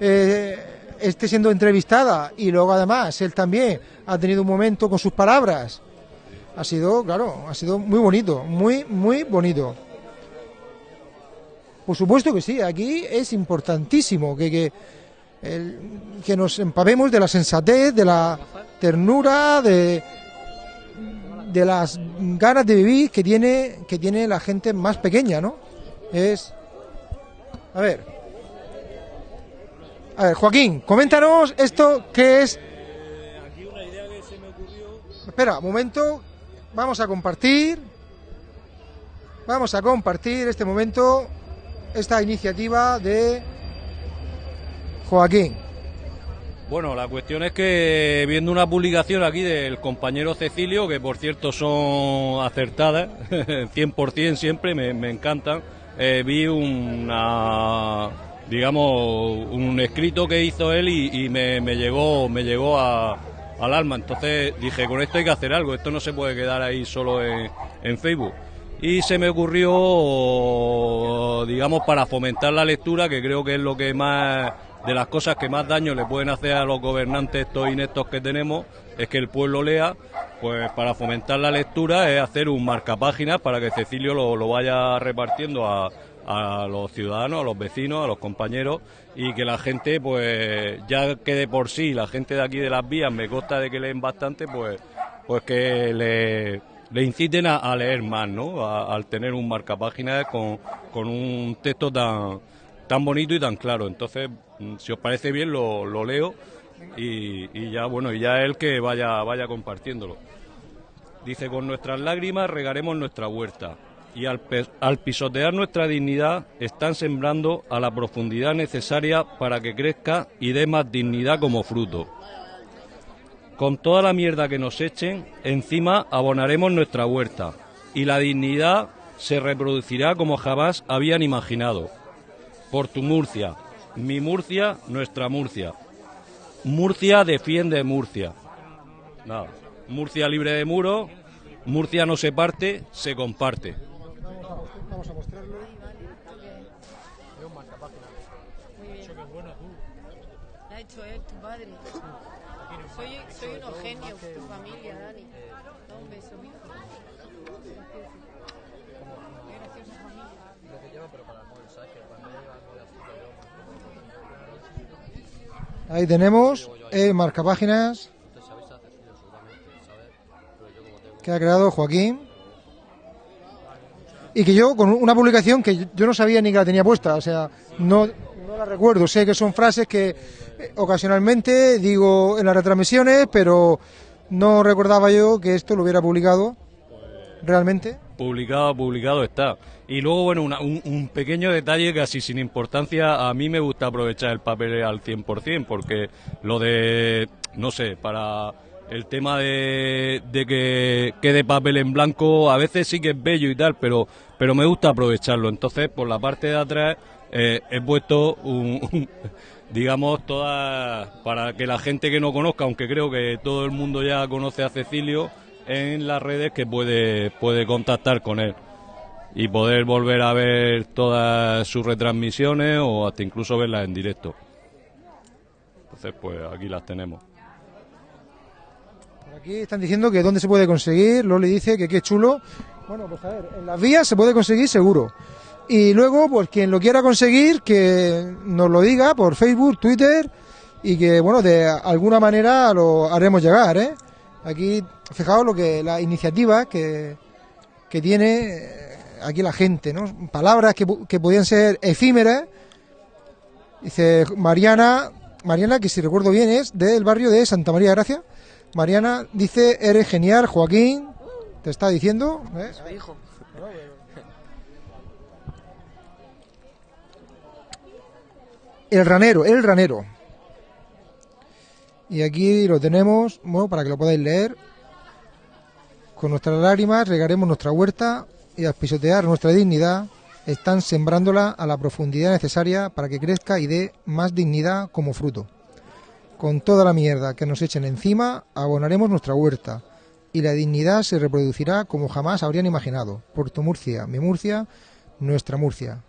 eh, esté siendo entrevistada y luego además él también ha tenido un momento con sus palabras. Ha sido, claro, ha sido muy bonito, muy, muy bonito. Por supuesto que sí, aquí es importantísimo que, que, el- que nos empapemos de la sensatez, de la ternura, de, de las ganas de vivir que tiene, que tiene la gente más pequeña, ¿no? Es. A ver. A ver, Joaquín, coméntanos esto que es. Espera, momento. Vamos a compartir. Vamos a compartir este momento, esta iniciativa de Joaquín. Bueno, la cuestión es que viendo una publicación aquí del compañero Cecilio, que por cierto son acertadas, 100% siempre, me, encantan, eh, vi una, digamos, un escrito que hizo él y, y me, me llegó, me llegó a- al alma. Entonces dije, con esto hay que hacer algo, esto no se puede quedar ahí solo en, en Facebook. Y se me ocurrió, digamos, para fomentar la lectura, que creo que es lo que más, de las cosas que más daño le pueden hacer a los gobernantes estos ineptos que tenemos, es que el pueblo lea, pues para fomentar la lectura es hacer un marcapáginas para que Cecilio lo, lo vaya repartiendo a, a los ciudadanos, a los vecinos, a los compañeros y que la gente, pues ya que de por sí la gente de aquí de las vías me consta de que leen bastante, pues, pues que le, le inciten a, leer más, ¿no? Al tener un marcapáginas con, con un texto tan, tan bonito y tan claro. Entonces, mm, si os parece bien, lo, lo leo y, y ya, bueno, y ya él que vaya, vaya compartiéndolo. Dice, con nuestras lágrimas regaremos nuestra huerta y al, pisotear nuestra dignidad están sembrando a la profundidad necesaria para que crezca y dé más dignidad como fruto. Con toda la mierda que nos echen, encima abonaremos nuestra huerta y la dignidad se reproducirá como jamás habían imaginado. Por tu Murcia, mi Murcia, nuestra Murcia. Murcia defiende Murcia. Murcia libre de muro, Murcia no se parte, se comparte. Vamos a mostrarlo. Lo ha hecho él, tu padre. Soy, soy unos genios, tu familia, Dani. Da un beso, hijo. Qué graciosa familia. Lo que lleva, pero para el móvil, ¿sabes? Que cuando lleva algo de azúcar, yo Ahí tenemos el marcapáginas que ha creado Joaquín. Y que yo, con una publicación que yo no sabía ni que la tenía puesta, o sea, no, no la recuerdo. Sé que son frases que eh, ocasionalmente digo en las retransmisiones, pero no recordaba yo que esto lo hubiera publicado realmente. Publicado, publicado está. Y luego, bueno, una- un, un pequeño detalle casi sin importancia, a mí me gusta aprovechar el papel al 100%, porque lo de, no sé, para el tema de, de que quede papel en blanco, a veces sí que es bello y tal, pero, pero me gusta aprovecharlo. Entonces, por la parte de atrás, eh, he puesto un, digamos, todas, para que la gente que no conozca, aunque creo que todo el mundo ya conoce a Cecilio, en las redes que puede, puede contactar con él y poder volver a ver todas sus retransmisiones o hasta incluso verlas en directo. Entonces, pues aquí las tenemos. Aquí están diciendo que dónde se puede conseguir. Loli dice que qué chulo. Bueno, pues a ver, en las vías se puede conseguir seguro. Y luego, pues quien lo quiera conseguir, que nos lo diga por Facebook, Twitter y que, bueno, de alguna manera lo haremos llegar, ¿eh? Aquí, fijaos lo que la iniciativa que, que tiene eh, aquí la gente, ¿no? Palabras que, que podían ser efímeras. Dice Mariana, Mariana, que si recuerdo bien es del barrio de Santa María Gracia. Mariana dice, eres genial, Joaquín. Te está diciendo. ¿eh? Su hijo. El ranero, el ranero. Y aquí lo tenemos, bueno, para que lo podáis leer. Con nuestras lágrimas regaremos nuestra huerta y al pisotear nuestra dignidad están sembrándola a la profundidad necesaria para que crezca y dé más dignidad como fruto. Con toda la mierda que nos echen encima, abonaremos nuestra huerta y la dignidad se reproducirá como jamás habrían imaginado. Puerto Murcia, mi Murcia, nuestra Murcia.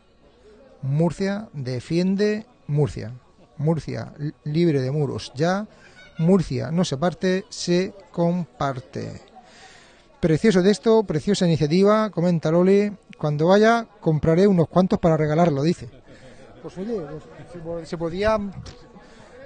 Murcia defiende Murcia. Murcia li- libre de muros ya. Murcia no se parte, se comparte. Precioso texto, preciosa iniciativa, comenta Loli. Cuando vaya compraré unos cuantos para regalarlo, dice. Pues oye, pues, se se podía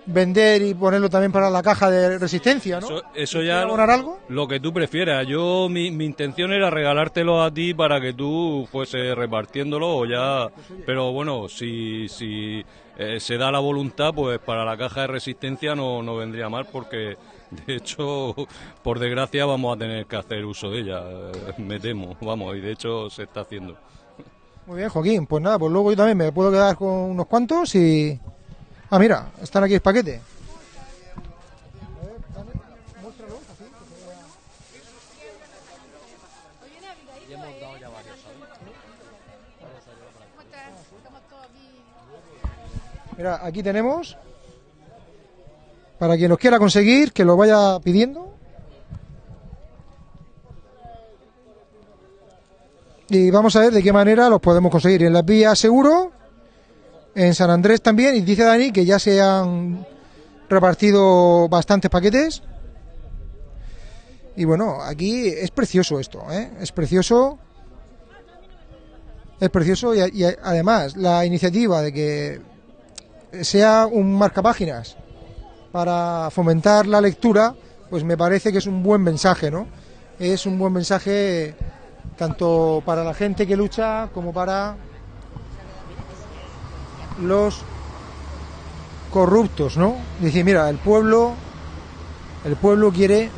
vender y ponerlo también para la caja de resistencia, ¿no? Eso, eso ¿Quieres ya abonar algo? lo que tú prefieras. Yo mi, mi intención era regalártelo a ti para que tú fuese repartiéndolo o ya. Pero bueno, si si eh, se da la voluntad, pues para la caja de resistencia no, no vendría mal porque de hecho, por desgracia, vamos a tener que hacer uso de ella. eh, Me temo, vamos, y de hecho se está haciendo. Muy bien, Joaquín. Pues nada, pues luego yo también me puedo quedar con unos cuantos y... Ah, mira, están aquí el paquete. Mira, aquí tenemos. Para quien los quiera conseguir, que lo vaya pidiendo. Y vamos a ver de qué manera los podemos conseguir. En las vías seguro, en San Andrés también. Y dice Dani que ya se han repartido bastantes paquetes. Y bueno, aquí es precioso esto, ¿eh? Es precioso. Es precioso y, y además la iniciativa de que sea un marcapáginas para fomentar la lectura, pues me parece que es un buen mensaje, ¿no? Es un buen mensaje tanto para la gente que lucha como para los corruptos, ¿no? Dice, mira, el pueblo el pueblo quiere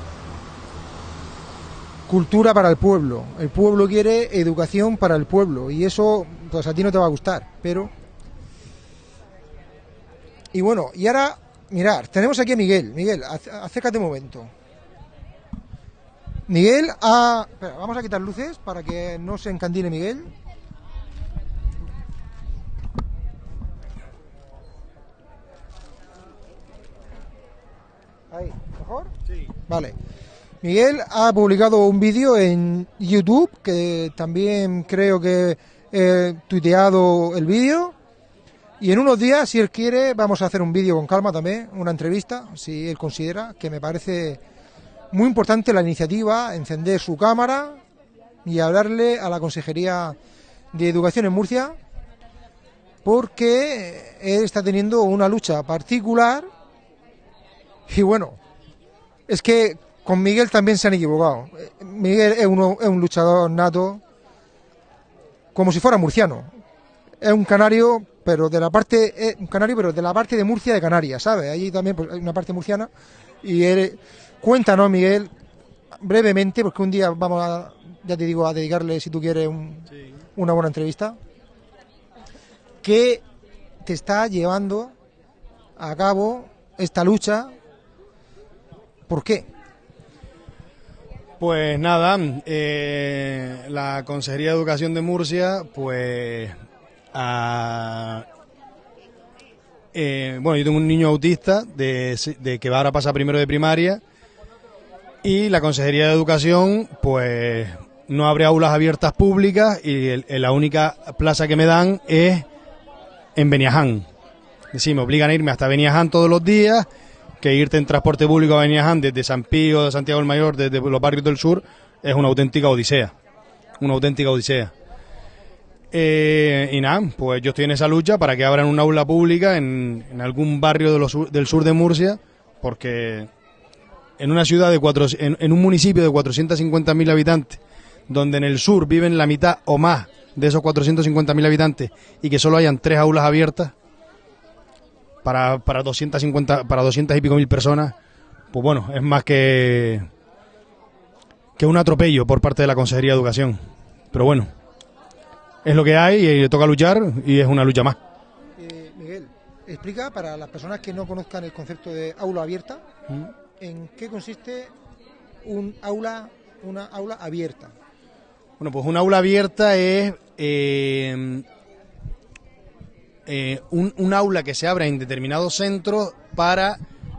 cultura para el pueblo, el pueblo quiere educación para el pueblo y eso pues a ti no te va a gustar, pero y bueno, y ahora, mirar, tenemos aquí a Miguel. Miguel, ac- acércate un momento. Miguel ha... Espera, vamos a quitar luces para que no se encandile Miguel. Ahí, ¿mejor? Sí. Vale. Miguel ha publicado un vídeo en YouTube que también creo que he tuiteado el vídeo. Y en unos días, si él quiere, vamos a hacer un vídeo con calma también, una entrevista, si él considera, que me parece muy importante la iniciativa, encender su cámara y hablarle a la Consejería de Educación en Murcia, porque él está teniendo una lucha particular Y bueno, es que con Miguel también se han equivocado. Eh, Miguel es, uno, es un luchador nato, como si fuera murciano. Es un canario, pero de la parte, es un canario, pero de la parte de Murcia de Canarias, ¿sabes? Allí también pues, hay una parte murciana. Y él, cuéntanos, Miguel, brevemente, porque un día vamos a, ya te digo, a dedicarle, si tú quieres, un- una buena entrevista. ¿Qué te está llevando a cabo esta lucha? ¿Por qué? Pues nada, eh, la Consejería de Educación de Murcia, pues... a- eh, bueno, yo tengo un niño autista de, que va ahora a pasar primero de primaria y la Consejería de Educación, pues no abre aulas abiertas públicas y la única plaza que me dan es en Beniaján. Decir, me obligan a irme hasta Beniaján todos los días, que irte en transporte público a Beniaján desde San Pío, de Santiago del Mayor, desde los barrios del sur, es una auténtica odisea. Una auténtica odisea. Eh, y nada, pues yo estoy en esa lucha para que abran un aula pública en, algún barrio del sur de Murcia, porque en una ciudad de cuatro, en, en un municipio de 450.000 habitantes, donde en el sur viven la mitad o más de esos 450.000 habitantes y que solo hayan tres aulas abiertas para, para 250 para 200 y pico mil personas, pues bueno, es más que que un atropello por parte de la Consejería de Educación. Pero bueno, es lo que hay y le toca luchar y es una lucha más. Eh, Miguel, explica para las personas que no conozcan el concepto de aula abierta, Mm. ¿en qué consiste un aula, una aula abierta? Bueno, pues un aula abierta es eh, eh, un, un aula que se abra en determinados centros para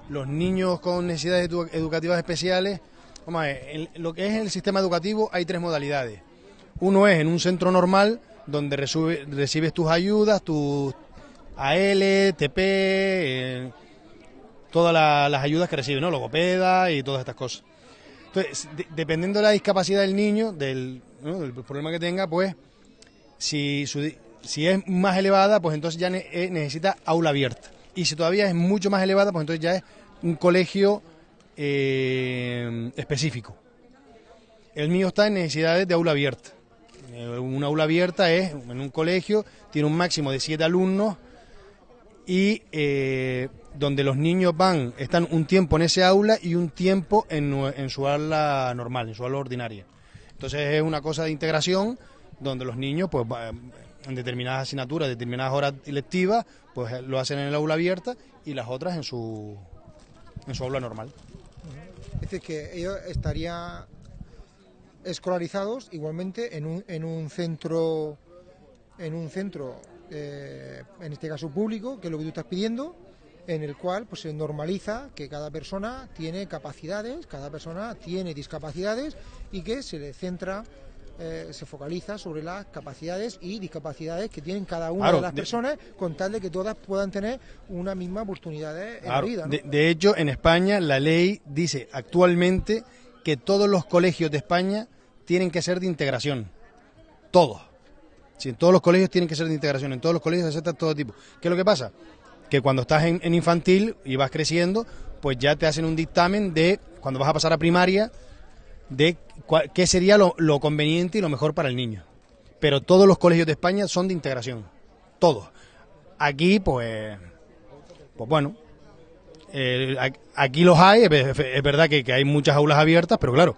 los niños con necesidades edu- educativas especiales. Vamos a ver, en lo que es el sistema educativo hay tres modalidades. Uno es en un centro normal donde recibes tus ayudas, tus AL, TP, eh, todas la- las ayudas que recibes, ¿no? Logopeda y todas estas cosas. Entonces, de- dependiendo de la discapacidad del niño, del, problema que tenga, pues, si, su si es más elevada, pues entonces ya eh, necesita aula abierta. Y si todavía es mucho más elevada, pues entonces ya es un colegio eh, específico. El mío está en necesidades de aula abierta. Eh, una aula abierta es en un colegio, tiene un máximo de siete alumnos y donde los niños van, están un tiempo en ese aula y un tiempo en, en su aula normal, en su aula ordinaria. Entonces es una cosa de integración donde los niños, pues en determinadas asignaturas, determinadas horas lectivas, pues eh, lo hacen en el aula abierta y las otras en su, en su aula normal. Es decir, que ellos estarían escolarizados igualmente en un, en un centro, en un centro, eh, en este caso público, que es lo que tú estás pidiendo, en el cual pues se normaliza que cada persona tiene capacidades, cada persona tiene discapacidades y que se le centra, eh, se focaliza sobre las capacidades y discapacidades que tienen cada una Claro, de las de- personas con tal de que todas puedan tener una misma oportunidad en la vida. ¿no? de, de hecho, en España la ley dice actualmente que todos los colegios de España tienen que ser de integración. Todos. Sí, en todos los colegios tienen que ser de integración. En todos los colegios se acepta todo tipo. ¿Qué es lo que pasa? Que cuando estás en, en infantil y vas creciendo, pues ya te hacen un dictamen de, cuando vas a pasar a primaria, de qué sería lo, conveniente y lo mejor para el niño. Pero todos los colegios de España son de integración. Todos. Aquí, pues, pues bueno, eh, aquí los hay, es verdad que hay muchas aulas abiertas, pero claro,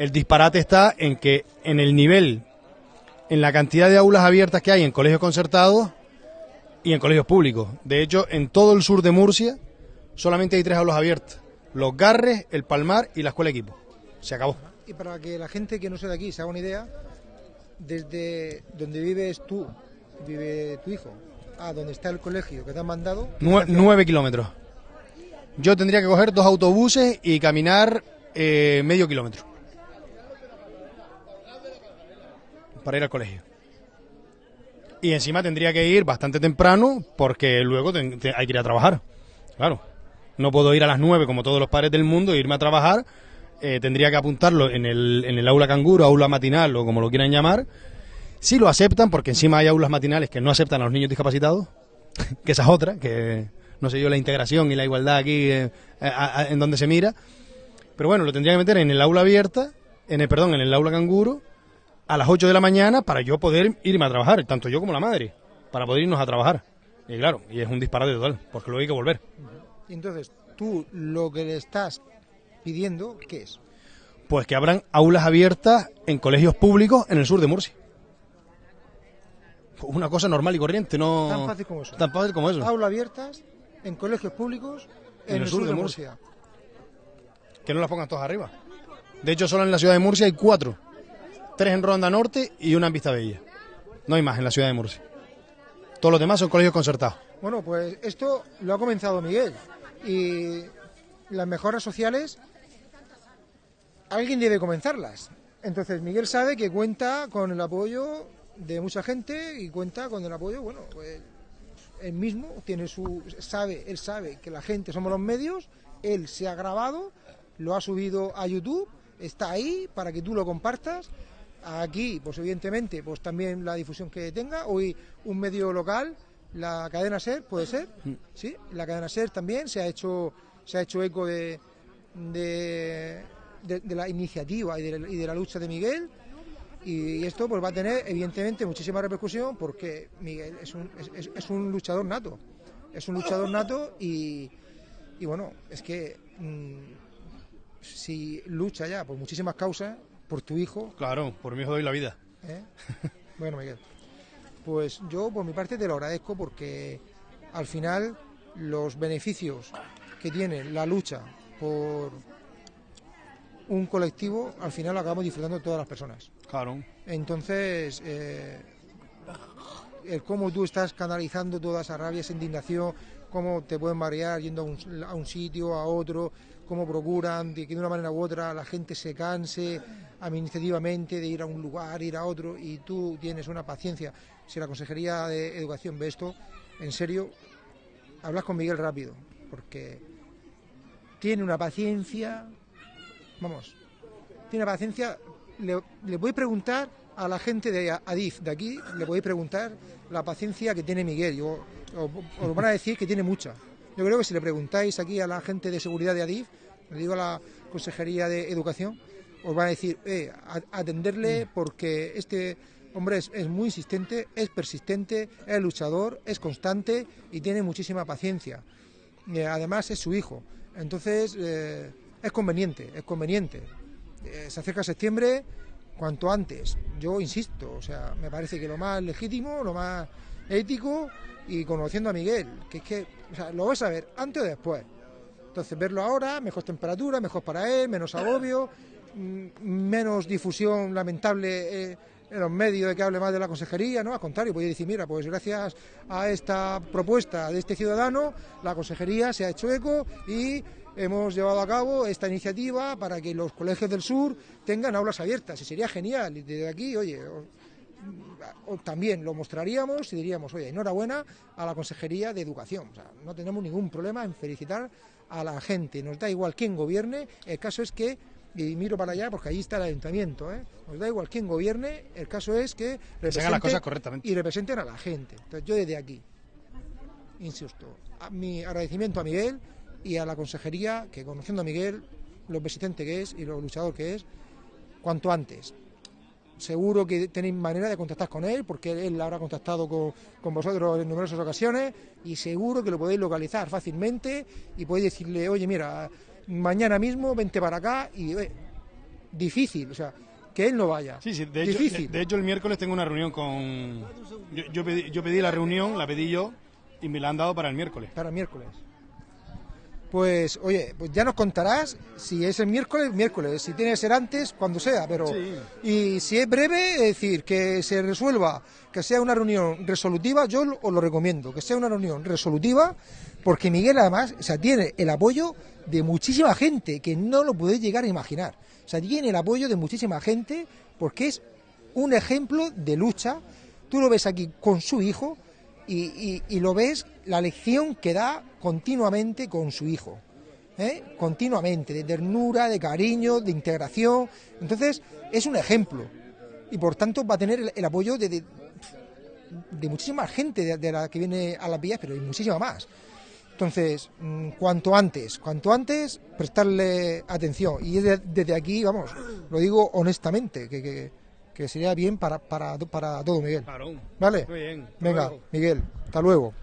el disparate está en que en el nivel, en la cantidad de aulas abiertas que hay en colegios concertados y en colegios públicos. De hecho, en todo el sur de Murcia solamente hay tres aulas abiertas. Los Garres, el Palmar y la Escuela Equipo. Se acabó. Y para que la gente que no sea de aquí se haga una idea, desde donde vives tú, vive tu hijo, a donde está el colegio que te han mandado, Nue- nueve kilómetros. Yo tendría que coger dos autobuses y caminar eh, medio kilómetro. Para ir al colegio. Y encima tendría que ir bastante temprano porque luego te- hay que ir a trabajar. Claro. No puedo ir a las nueve como todos los padres del mundo e irme a trabajar. Eh, tendría que apuntarlo en el, en el aula canguro, aula matinal o como lo quieran llamar. Si lo aceptan, porque encima hay aulas matinales que no aceptan a los niños discapacitados, que esa es otra, que no sé yo la integración y la igualdad aquí eh, en donde se mira. Pero bueno, lo tendría que meter en el aula abierta, en el, perdón, en el aula canguro, a las 8 de la mañana para yo poder irme a trabajar, tanto yo como la madre, para poder irnos a trabajar. Y claro, y es un disparate total, porque luego hay que volver. Entonces, tú lo que le estás pidiendo, ¿qué es? Pues que abran aulas abiertas en colegios públicos en el sur de Murcia. Una cosa normal y corriente, no... Tan fácil como eso. Tan fácil como eso. Aulas abiertas en colegios públicos en, el sur de Murcia. Que no las pongan todas arriba. De hecho, solo en la ciudad de Murcia hay cuatro. Tres en Ronda Norte y una en Vista Bella. No hay más en la ciudad de Murcia. Todos los demás son colegios concertados. Bueno, pues esto lo ha comenzado Miguel. Y las mejoras sociales, alguien debe comenzarlas. Entonces Miguel sabe que cuenta con el apoyo de mucha gente y cuenta con el apoyo, bueno, pues él mismo tiene su sabe, él sabe que la gente somos los medios, él se ha grabado, lo ha subido a YouTube, está ahí para que tú lo compartas. Aquí, pues evidentemente, pues también la difusión que tenga. Hoy un medio local, la cadena SER, puede ser, sí, la cadena SER también se ha hecho, se ha hecho eco de, de, de- de la iniciativa y de, y de la lucha de Miguel. Y esto pues va a tener evidentemente muchísima repercusión porque Miguel es un, es, es- es un luchador nato. Es un luchador nato y, y bueno, es que mm, si lucha ya por muchísimas causas, por tu hijo, Claro, por mi hijo doy la vida. ¿eh? Bueno, Miguel, pues yo por mi parte te lo agradezco porque al final los beneficios que tiene la lucha por un colectivo, al final lo acabamos disfrutando todas las personas. Claro. Entonces, eh, el cómo tú estás canalizando toda esa rabia, esa indignación, cómo te pueden marear yendo a un, a un sitio, a otro, cómo procuran de que de una manera u otra la gente se canse administrativamente de ir a un lugar, ir a otro, y tú tienes una paciencia. Si la Consejería de Educación ve esto, en serio, hablas con Miguel rápido, porque tiene una paciencia, vamos, tiene paciencia, le, le voy a preguntar a la gente de Adif, de aquí, le voy a preguntar la paciencia que tiene Miguel. Yo, os, os van a decir que tiene mucha. Yo creo que si le preguntáis aquí a la gente de seguridad de Adif, le digo a la Consejería de Educación, os van a decir, eh, atenderle porque este hombre es, es muy insistente, es persistente, es luchador, es constante y tiene muchísima paciencia. Eh, además es su hijo. Entonces eh, es conveniente, es conveniente. Eh, se acerca septiembre cuanto antes. Yo insisto, o sea, me parece que lo más legítimo, lo más ético y conociendo a Miguel, que es que, o sea, lo vas a ver antes o después. Entonces, verlo ahora, mejor temperatura, mejor para él, menos agobio, mm, menos difusión lamentable eh, en los medios de que hable más de la consejería, ¿no? Al contrario, podría decir, mira, pues gracias a esta propuesta de este ciudadano, la consejería se ha hecho eco y hemos llevado a cabo esta iniciativa para que los colegios del sur tengan aulas abiertas. Y sería genial. Y desde aquí, oye, o también lo mostraríamos y diríamos, oye, enhorabuena a la Consejería de Educación. O sea, no tenemos ningún problema en felicitar a la gente. Nos da igual quién gobierne. El caso es que, y miro para allá porque ahí está el ayuntamiento, ¿eh? nos da igual quién gobierne. El caso es que se hagan las representen- cosas correctamente. y representen a la gente. Entonces yo desde aquí, insisto, mi agradecimiento a Miguel y a la Consejería, que conociendo a Miguel, lo persistente que es y lo luchador que es, cuanto antes. Seguro que tenéis manera de contactar con él, porque él habrá contactado con, con vosotros en numerosas ocasiones y seguro que lo podéis localizar fácilmente y podéis decirle, oye, mira, mañana mismo vente para acá y eh, difícil, o sea, que él no vaya. Sí, sí, de hecho, difícil. de, de hecho el miércoles tengo una reunión con... Yo, yo pedí, yo pedí la reunión, la pedí yo, y me la han dado para el miércoles. Para el miércoles. Pues, oye, pues ya nos contarás si es el miércoles, miércoles, si tiene que ser antes, cuando sea, pero... Y si es breve, es decir, que se resuelva, que sea una reunión resolutiva, yo os lo recomiendo, que sea una reunión resolutiva, porque Miguel además, o sea, tiene el apoyo de muchísima gente, que no lo podéis llegar a imaginar. O sea, tiene el apoyo de muchísima gente, porque es un ejemplo de lucha. Tú lo ves aquí con su hijo y, y- lo ves la lección que da continuamente con su hijo. ¿eh? Continuamente, de ternura, de cariño, de integración. Entonces, es un ejemplo. Y por tanto va a tener el, apoyo de, de, muchísima gente de, de la que viene a las vías, pero de muchísima más. Entonces, mm, cuanto antes, cuanto antes, prestarle atención. Y de- desde aquí, vamos, lo digo honestamente, que, que- que sería bien para, para, para todo, Miguel. ¿Vale? Muy bien. hasta Venga, luego. Miguel, hasta luego.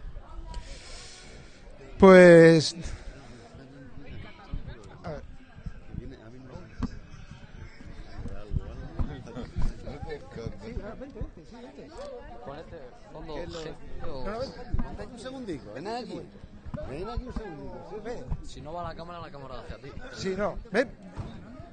Pues... a ver. Vente un segundico, ven aquí. Ven aquí un segundico. Ven. Si no va la cámara, la cámara hacia ti. Sí, no. ¿ven?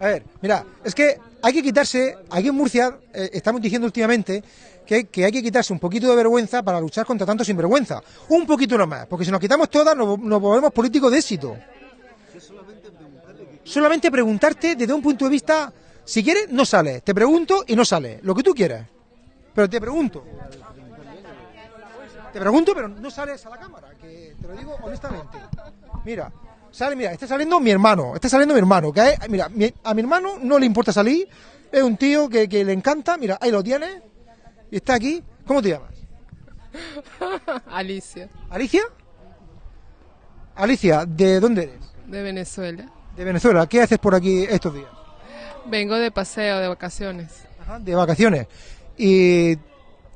A ver, mira, es que hay que quitarse, aquí en Murcia eh, estamos diciendo últimamente que, hay que quitarse un poquito de vergüenza para luchar contra tanto sinvergüenza. Un poquito nomás, porque si nos quitamos todas nos, nos volvemos políticos de éxito. Solamente preguntarte desde un punto de vista, si quieres, no sale. Te pregunto y no sale, lo que tú quieras. Pero te pregunto. Te pregunto, pero no sales a la cámara, que te lo digo honestamente. Mira, sale, mira, está saliendo mi hermano, está saliendo mi hermano, que es- mira, mi- a mi hermano no le importa salir, es un tío que, que le encanta, mira, ahí lo tienes, y está aquí. ¿Cómo te llamas? Alicia, ¿Alicia? Alicia, ¿de dónde eres? de Venezuela. De Venezuela. ¿Qué haces por aquí estos días? Vengo de paseo, de vacaciones. Ajá, de vacaciones. Y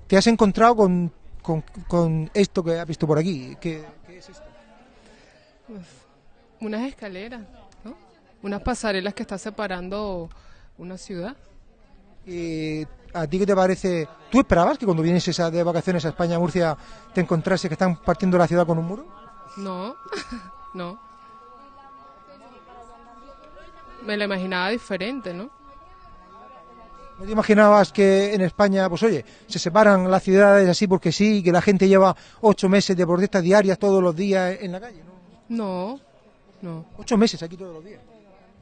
te has encontrado con, con, con esto que has visto por aquí. ¿Qué, qué es esto? Uf, Unas escaleras, ¿no? Unas pasarelas que está separando una ciudad. ¿Y a ti qué te parece? ¿Tú esperabas que cuando vienes a- de vacaciones a España, a Murcia, te encontrase que están partiendo la ciudad con un muro? No, no. Me la imaginaba diferente, ¿no? ¿No te imaginabas que en España, pues oye, se separan las ciudades así porque sí, que la gente lleva ocho meses de protestas diarias todos los días en la calle? No, no. Ocho meses aquí todos los días.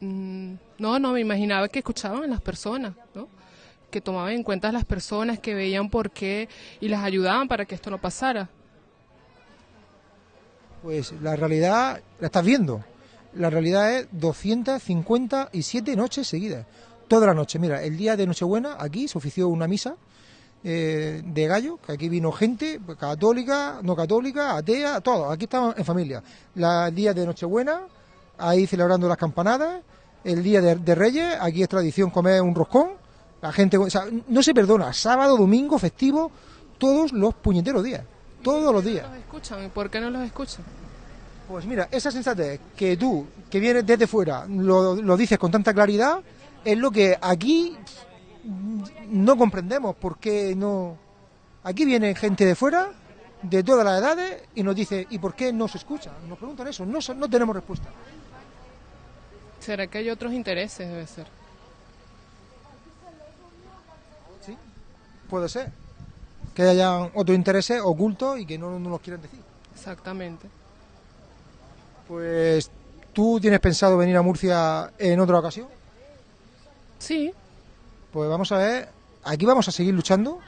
Mm, No, no, me imaginaba que escuchaban a las personas, ¿no? Que tomaban en cuenta a las personas, que veían por qué y las ayudaban para que esto no pasara. Pues la realidad la estás viendo. La realidad es 257 noches seguidas. Toda la noche. Mira, el día de Nochebuena aquí se ofició una misa eh, de gallo, que aquí vino gente pues, católica, no católica, atea, todo. Aquí estamos en familia. La, el día de Nochebuena, ahí celebrando las campanadas. El día de, de Reyes, aquí es tradición comer un roscón. La gente, o sea, no se perdona. Sábado, domingo, festivo, todos los puñeteros días. Todos los días. ¿Los escuchan? ¿Y por qué no los escuchan? Pues mira, esa sensatez que tú, que vienes desde fuera, lo, lo dices con tanta claridad, es lo que aquí no comprendemos, porque no... Aquí viene gente de fuera, de todas las edades, y nos dice, ¿y por qué no se escucha? Nos preguntan eso, no, no tenemos respuesta. ¿Será que hay otros intereses? Debe ser. ¿Sí? Puede ser. Que hayan otros intereses ocultos y que no, no nos quieran decir. Exactamente. Pues, ¿tú tienes pensado venir a Murcia en otra ocasión? Sí. Pues vamos a ver, aquí vamos a seguir luchando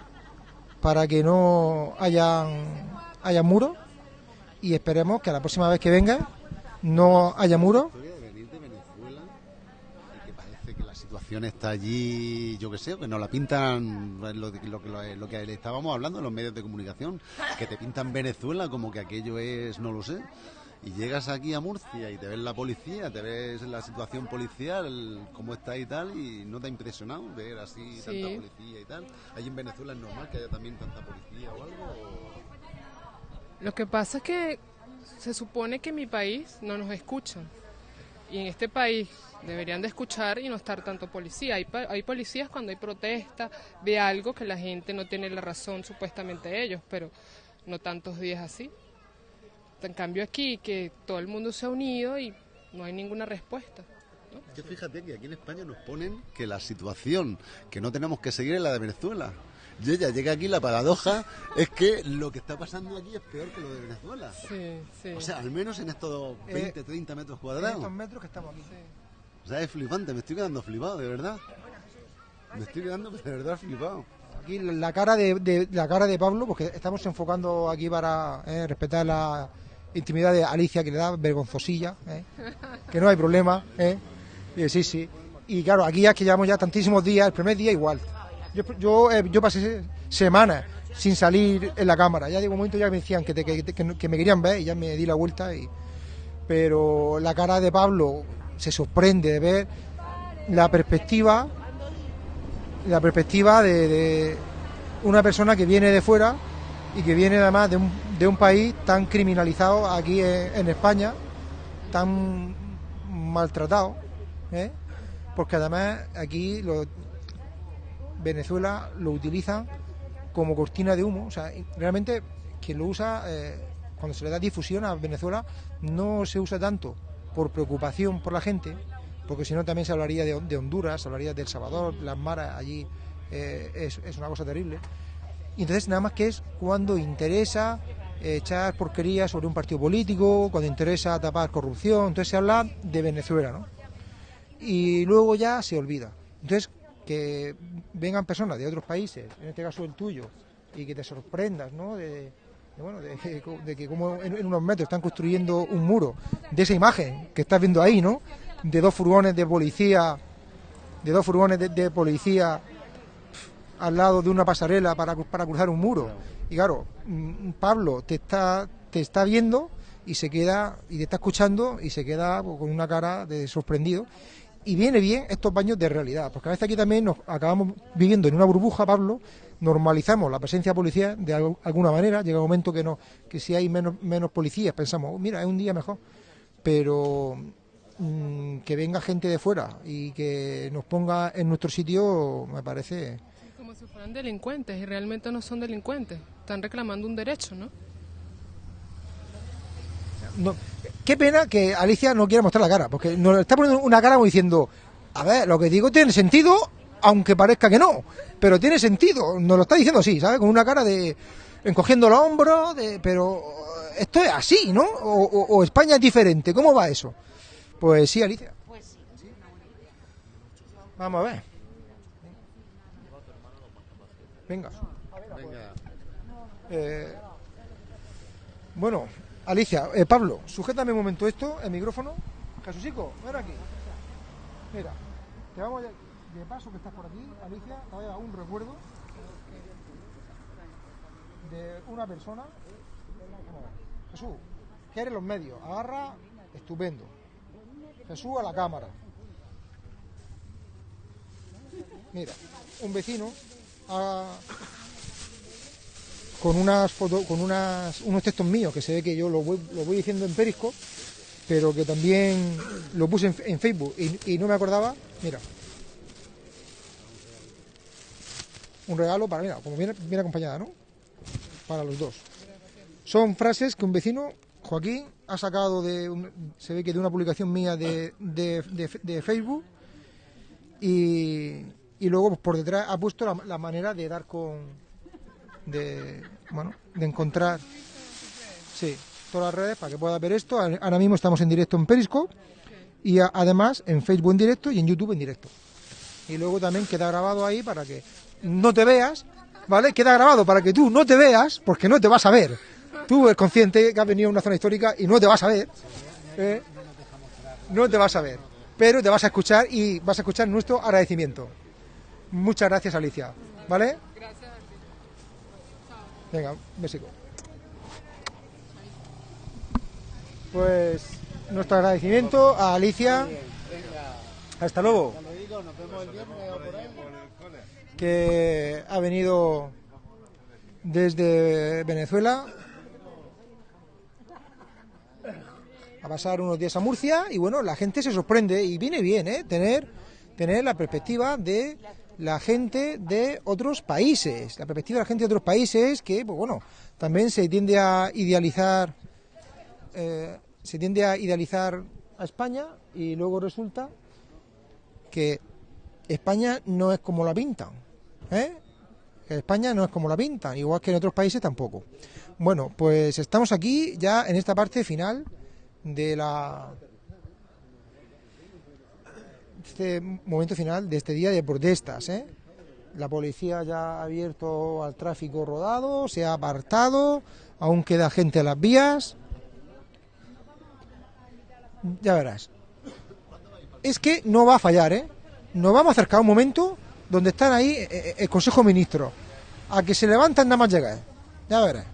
para que no hayan, haya muros y esperemos que la próxima vez que venga no haya muros. situación está allí, yo que sé, que nos la pintan lo, lo, lo, que- lo que estábamos hablando en los medios de comunicación, que te pintan Venezuela como que aquello es, no lo sé. Y llegas aquí a Murcia y te ves la policía, te ves la situación policial, cómo está y tal, y no te ha impresionado ver así Sí. tanta policía y tal. Allí en Venezuela es normal que haya también tanta policía o algo. o- Lo que pasa es que se supone que en mi país no nos escuchan. Y en este país deberían de escuchar y no estar tanto policía. Hay, hay policías cuando hay protesta de algo que la gente no tiene la razón supuestamente ellos, pero no tantos días así. En cambio aquí que todo el mundo se ha unido y no hay ninguna respuesta. Es que fíjate que aquí en España nos ponen que la situación que no tenemos que seguir es la de Venezuela. Yo ya llega aquí la paradoja es que lo que está pasando aquí es peor que lo de Venezuela. Sí, sí. O sea, al menos en estos 20, 30 metros En cuadrados. estos metros que estamos aquí. O sea, es flipante, me estoy quedando flipado, de verdad. Me estoy quedando de verdad flipado. Aquí la cara de, de- la cara de Pablo, porque estamos enfocando aquí para eh, respetar la intimidad de Alicia, que le da vergonzosilla, eh, que no hay problema. eh. Sí, sí. Y claro, aquí ya que llevamos ya tantísimos días, el primer día igual. Yo, yo, eh, yo pasé semanas sin salir en la cámara. Ya de un momento ya me decían que, te- que- que- me querían ver y ya me di la vuelta. Y, pero la cara de Pablo se sorprende de ver la perspectiva, la perspectiva de una persona que viene de fuera y que viene además de un, de un país tan criminalizado aquí en, en España, tan maltratado, ¿eh? porque además aquí lo- Venezuela lo utilizan como cortina de humo, o sea, realmente quien lo usa, eh, cuando se le da difusión a Venezuela, no se usa tanto por preocupación por la gente, porque si no también se hablaría de, de Honduras, se hablaría de El Salvador, las maras allí, eh, es, es una cosa terrible. Y entonces nada más que es cuando interesa eh, echar porquería sobre un partido político, cuando interesa tapar corrupción, entonces se habla de Venezuela, ¿no? Y luego ya se olvida. Entonces, que vengan personas de otros países, en este caso el tuyo, y que te sorprendas, ¿no? De, bueno, de, que- como en, unos metros están construyendo un muro, de esa imagen que estás viendo ahí, ¿no? De dos furgones de policía, de dos furgones de policía al lado de una pasarela para, para cruzar un muro. Y claro, mm, Pablo te está, te está viendo y se queda, y te está escuchando y se queda pues, con una cara de sorprendido. Y viene bien estos baños de realidad, porque a veces aquí también nos acabamos viviendo en una burbuja, Pablo, normalizamos la presencia de policía de al- alguna manera, llega un momento que no, que si hay menos, menos policías pensamos, "Oh, mira, es un día mejor. Pero mm, que venga gente de fuera y que nos ponga en nuestro sitio me parece Fueran delincuentes y realmente no son delincuentes. Están reclamando un derecho, ¿no? No, qué pena que Alicia no quiera mostrar la cara, porque nos está poniendo una cara como diciendo, a ver, lo que digo tiene sentido, aunque parezca que no, pero tiene sentido, nos lo está diciendo así, ¿sabes? Con una cara de encogiendo los hombros, de, pero esto es así, ¿no? O, o- o España es diferente, ¿cómo va eso? Pues sí, Alicia. Vamos a ver. Venga. Eh, bueno, Alicia, eh, Pablo, sujétame un momento esto, el micrófono. Jesucico, ven aquí. Mira, te vamos a, de paso que estás por aquí, Alicia, te voy a dar un recuerdo de una persona. Jesús, que eres los medios, agarra, estupendo. Jesús a la cámara. Mira, un vecino ha- con unas fotos, con unas, unos textos míos que se ve que yo lo voy, lo voy diciendo en Periscope, pero que también lo puse en, Facebook y, no me acordaba. Mira, un regalo para, mira, como viene, viene acompañada, ¿no? Para los dos. Son frases que un vecino, Joaquín, ha sacado de, se ve que de una publicación mía de- de- de Facebook y, y luego pues, por detrás ha puesto la, manera de dar con, de, bueno, de encontrar, sí, todas las redes para que puedas ver esto. Ahora mismo estamos en directo en Periscope y además en Facebook en directo y en YouTube en directo. Y luego también queda grabado ahí para que no te veas, ¿vale? Queda grabado para que tú no te veas, porque no te vas a ver. Tú eres consciente que has venido a una zona histórica y no te vas a ver. ¿eh? No te vas a ver. Pero te vas a escuchar y vas a escuchar nuestro agradecimiento. Muchas gracias, Alicia. ¿Vale? Venga, un besico. Pues nuestro agradecimiento a Alicia. Hasta luego. Que ha venido desde Venezuela a pasar unos días a Murcia y bueno, la gente se sorprende y viene bien, ¿eh? Tener, tener la perspectiva de la gente de otros países, la perspectiva de la gente de otros países que, pues bueno, también se tiende a idealizar, eh, se tiende a idealizar a España y luego resulta que España no es como la pintan, ¿eh? España no es como la pintan, igual que en otros países tampoco. Bueno, pues estamos aquí ya en esta parte final de la este momento final de este día de protestas. ¿eh? La policía ya ha abierto al tráfico rodado, se ha apartado, aún queda gente a las vías. Ya verás. Es que no va a fallar, ¿eh? Nos vamos a acercar a un momento donde están ahí eh, eh, el Consejo de Ministros, A que se levantan nada más llegar. Ya verás.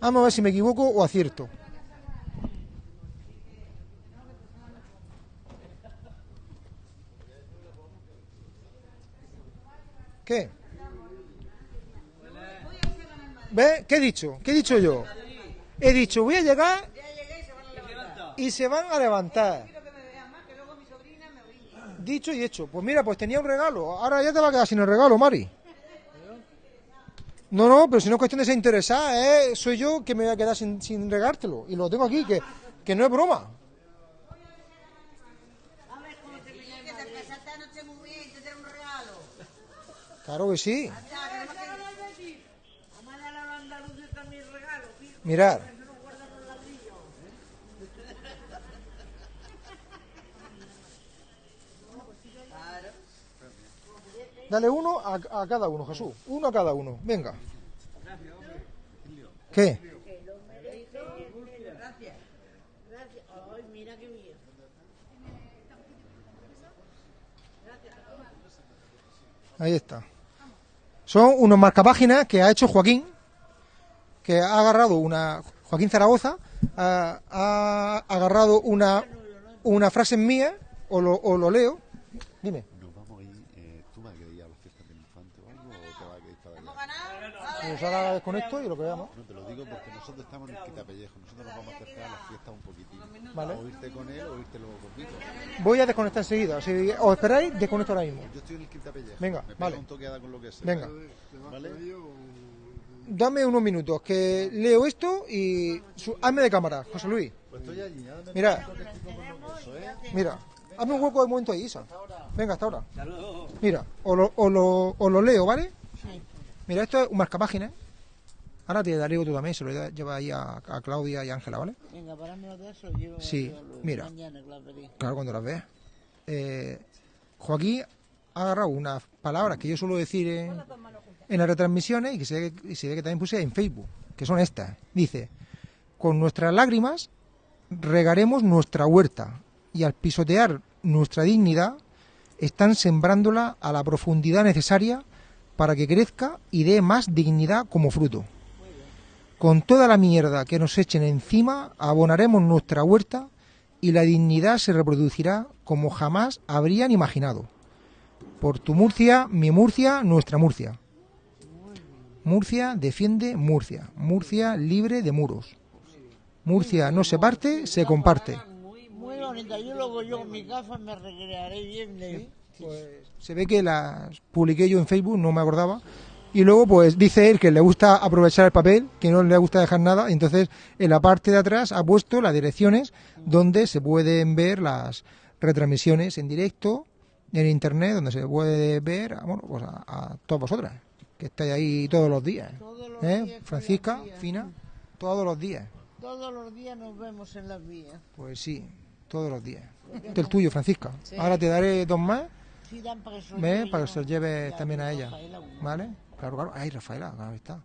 Vamos a ver si me equivoco o acierto. ¿Qué? ¿Ves? ¿Qué he dicho? ¿Qué he dicho yo? He dicho, voy a llegar y se van a levantar. Dicho y hecho. Pues mira, pues tenía un regalo. Ahora ya te va a quedar sin el regalo, Mari. No, no, pero si no es cuestión de ser interesada, ¿eh? soy yo que me voy a quedar sin, sin regártelo. Y lo tengo aquí, que, que no es broma. Claro que sí. Mirad. Dale uno a, a cada uno, Jesús. Uno a cada uno. Venga. ¿Qué? Gracias. Gracias. Ay, mira qué bien. Ahí está. Son unos marcapáginas que ha hecho Joaquín, que ha agarrado una. Joaquín Zaragoza ha, ha agarrado una, una frase mía, o lo, o lo leo. Dime. Nos vamos a ir, eh, ¿tú vas a querer ir a las fiestas del infante o algo o te vas a quedar para allá? Pues ahora desconecto y lo que veamos. No, te lo digo porque nosotros estamos en el quitapellejo, nosotros nos vamos a acercar a las fiestas un poquitín. Vale. O irte con él o irte luego conmigo. Voy a desconectar enseguida. Si os esperáis, desconecto ahora mismo. Yo estoy en el quitapellejo. Venga, me vale. un toqueada con lo que sea. Venga. ¿Vale? Dame unos minutos, que leo esto y su- hazme de cámara, José Luis. Pues estoy allí. me Mira, ¿eh? mira, hazme un hueco de momento ahí, Isa. Venga, hasta ahora. Mira, o lo, o lo, o lo leo, ¿vale? Mira, esto es un marcapáginas. Ahora te daré otro también, se lo lleva ahí a, a Claudia y a Ángela, ¿vale? Venga, parámelo de eso. Yo Sí, lo- mira. Mañana que. Claro, cuando las veas. Eh, Joaquín ha agarrado unas palabras que yo suelo decir en, en las retransmisiones y que se, ve, y se ve que también puse en Facebook, que son estas. Dice, con nuestras lágrimas regaremos nuestra huerta y al pisotear nuestra dignidad están sembrándola a la profundidad necesaria para que crezca y dé más dignidad como fruto. Con toda la mierda que nos echen encima, abonaremos nuestra huerta y la dignidad se reproducirá como jamás habrían imaginado. Por tu Murcia, mi Murcia, nuestra Murcia. Murcia defiende Murcia. Murcia libre de muros. Murcia no se parte, se comparte. Muy bonita. Yo luego yo con mis gafas me recrearé bien de mí. Se ve que las publiqué yo en Facebook, no me acordaba. Y luego, pues dice él que le gusta aprovechar el papel, que no le gusta dejar nada. Entonces, en la parte de atrás ha puesto las direcciones donde se pueden ver las retransmisiones en directo, en internet, donde se puede ver a, bueno, pues a, a todas vosotras, que estáis ahí todos los días. ¿Eh? Francisca, Fina, todos los días. Todos los días nos vemos en las vías. Pues sí, todos los días. Este es el tuyo, Francisca. Sí. Ahora te daré dos más. Para que se lo lleve también a ella. ¿Vale? Claro, claro. Ay, Rafaela, claro está.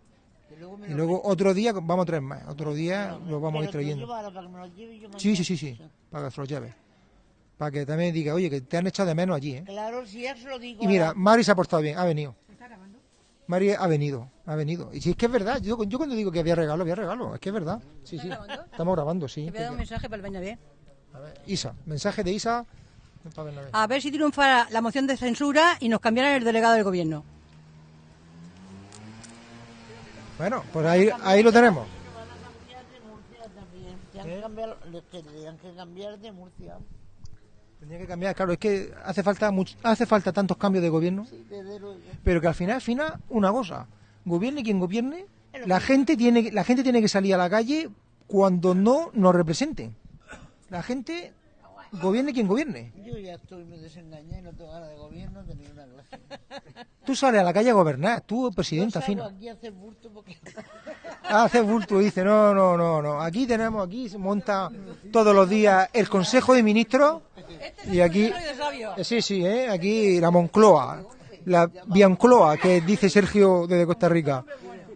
Y lo luego otro día vamos a traer más. Otro día los vamos a ir trayendo. lo lleve Sí, sí, sí, sí. Para que se los lleves. Para que también diga, oye, que te han echado de menos allí, ¿eh? Claro, si ya se lo digo. Y mira, a- Mari se ha portado bien, ha venido. Mari ha venido, ha venido. Y si es que es verdad, yo, yo cuando digo que había regalo, había regalo. Es que es verdad. Sí, sí. Estamos grabando, sí. Te voy a dar un mensaje para el Bernabé. Isa, mensaje de Isa. A ver si triunfa la moción de censura y nos cambiaran el delegado del gobierno. Bueno, pues ahí, ahí lo tenemos. Tenían que cambiar, les que cambiar de Murcia. Tenía que cambiar, claro, es que hace falta much- hace falta tantos cambios de gobierno, pero que al final, al final, una cosa, gobierne quien gobierne, la gente tiene, la gente tiene que salir a la calle cuando no nos representen. La gente gobierne quien gobierne. Yo ya estoy muy desengañada y no tengo ganas de gobierno de ninguna clase. Tú sales a la calle a gobernar, tú, presidenta Yo salgo fina. aquí a hacer bulto porque... Hace bulto, dice, no, no, no, no. Aquí tenemos, aquí se monta todos los días el Consejo de Ministros y aquí, eh, sí, sí, ¿eh? aquí la Moncloa, la Biancloa, que dice Sergio desde Costa Rica,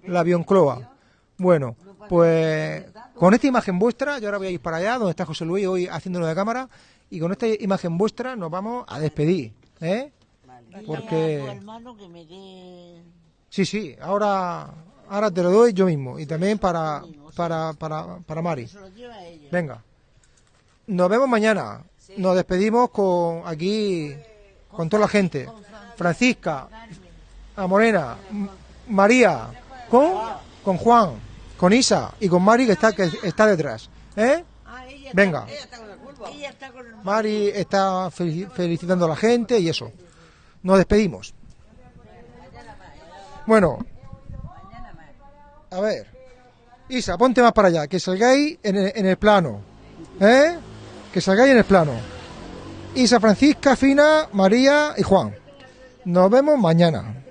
la Biancloa. Bueno, pues con esta imagen vuestra, yo ahora voy a ir para allá, donde está José Luis hoy haciéndolo de cámara, y con esta imagen vuestra nos vamos a despedir, ¿eh? Porque-. Sí, sí, ahora, ahora te lo doy yo mismo. Y también para, para, para, para Mari. Venga. Nos vemos mañana. Nos despedimos con aquí, con toda la gente. Francisca, a Morena, María, con, con Juan, con Isa y con Mari que está, que está detrás. ¿Eh? Ah, Venga. Mari está fel- felicitando a la gente y eso. Nos despedimos. Bueno. A ver. Isa, ponte más para allá, que salgáis en el, en el plano. ¿Eh? Que salgáis en el plano. Isa, Francisca, Fina, María y Juan. Nos vemos mañana.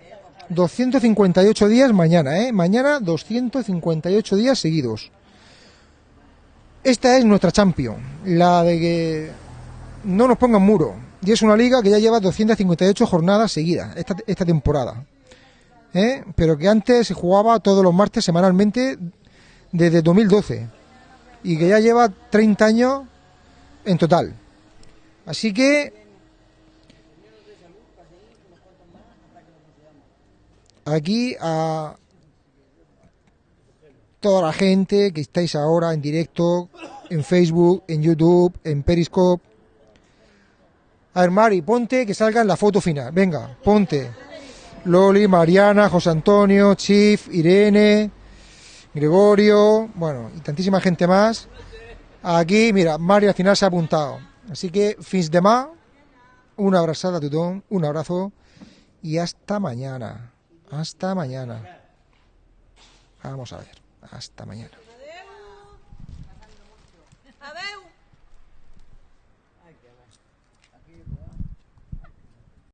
258 días mañana, ¿eh? Mañana 258 días seguidos. Esta es nuestra Champion, la de que no nos pongan muro. Y es una liga que ya lleva 258 jornadas seguidas esta, esta temporada. ¿Eh? Pero que antes se jugaba todos los martes semanalmente desde 2012. Y que ya lleva 30 años en total. Así que aquí a toda la gente que estáis ahora en directo en Facebook, en YouTube, en Periscope. A ver, Mari, ponte que salga en la foto final. Venga, ponte. Loli, Mariana, José Antonio, Chief, Irene, Gregorio, bueno, y tantísima gente más. Aquí, mira, Mari al final se ha apuntado. Así que, fins de más, una abrazada tutón, un abrazo y hasta mañana. Hasta mañana. Vamos a ver, hasta mañana.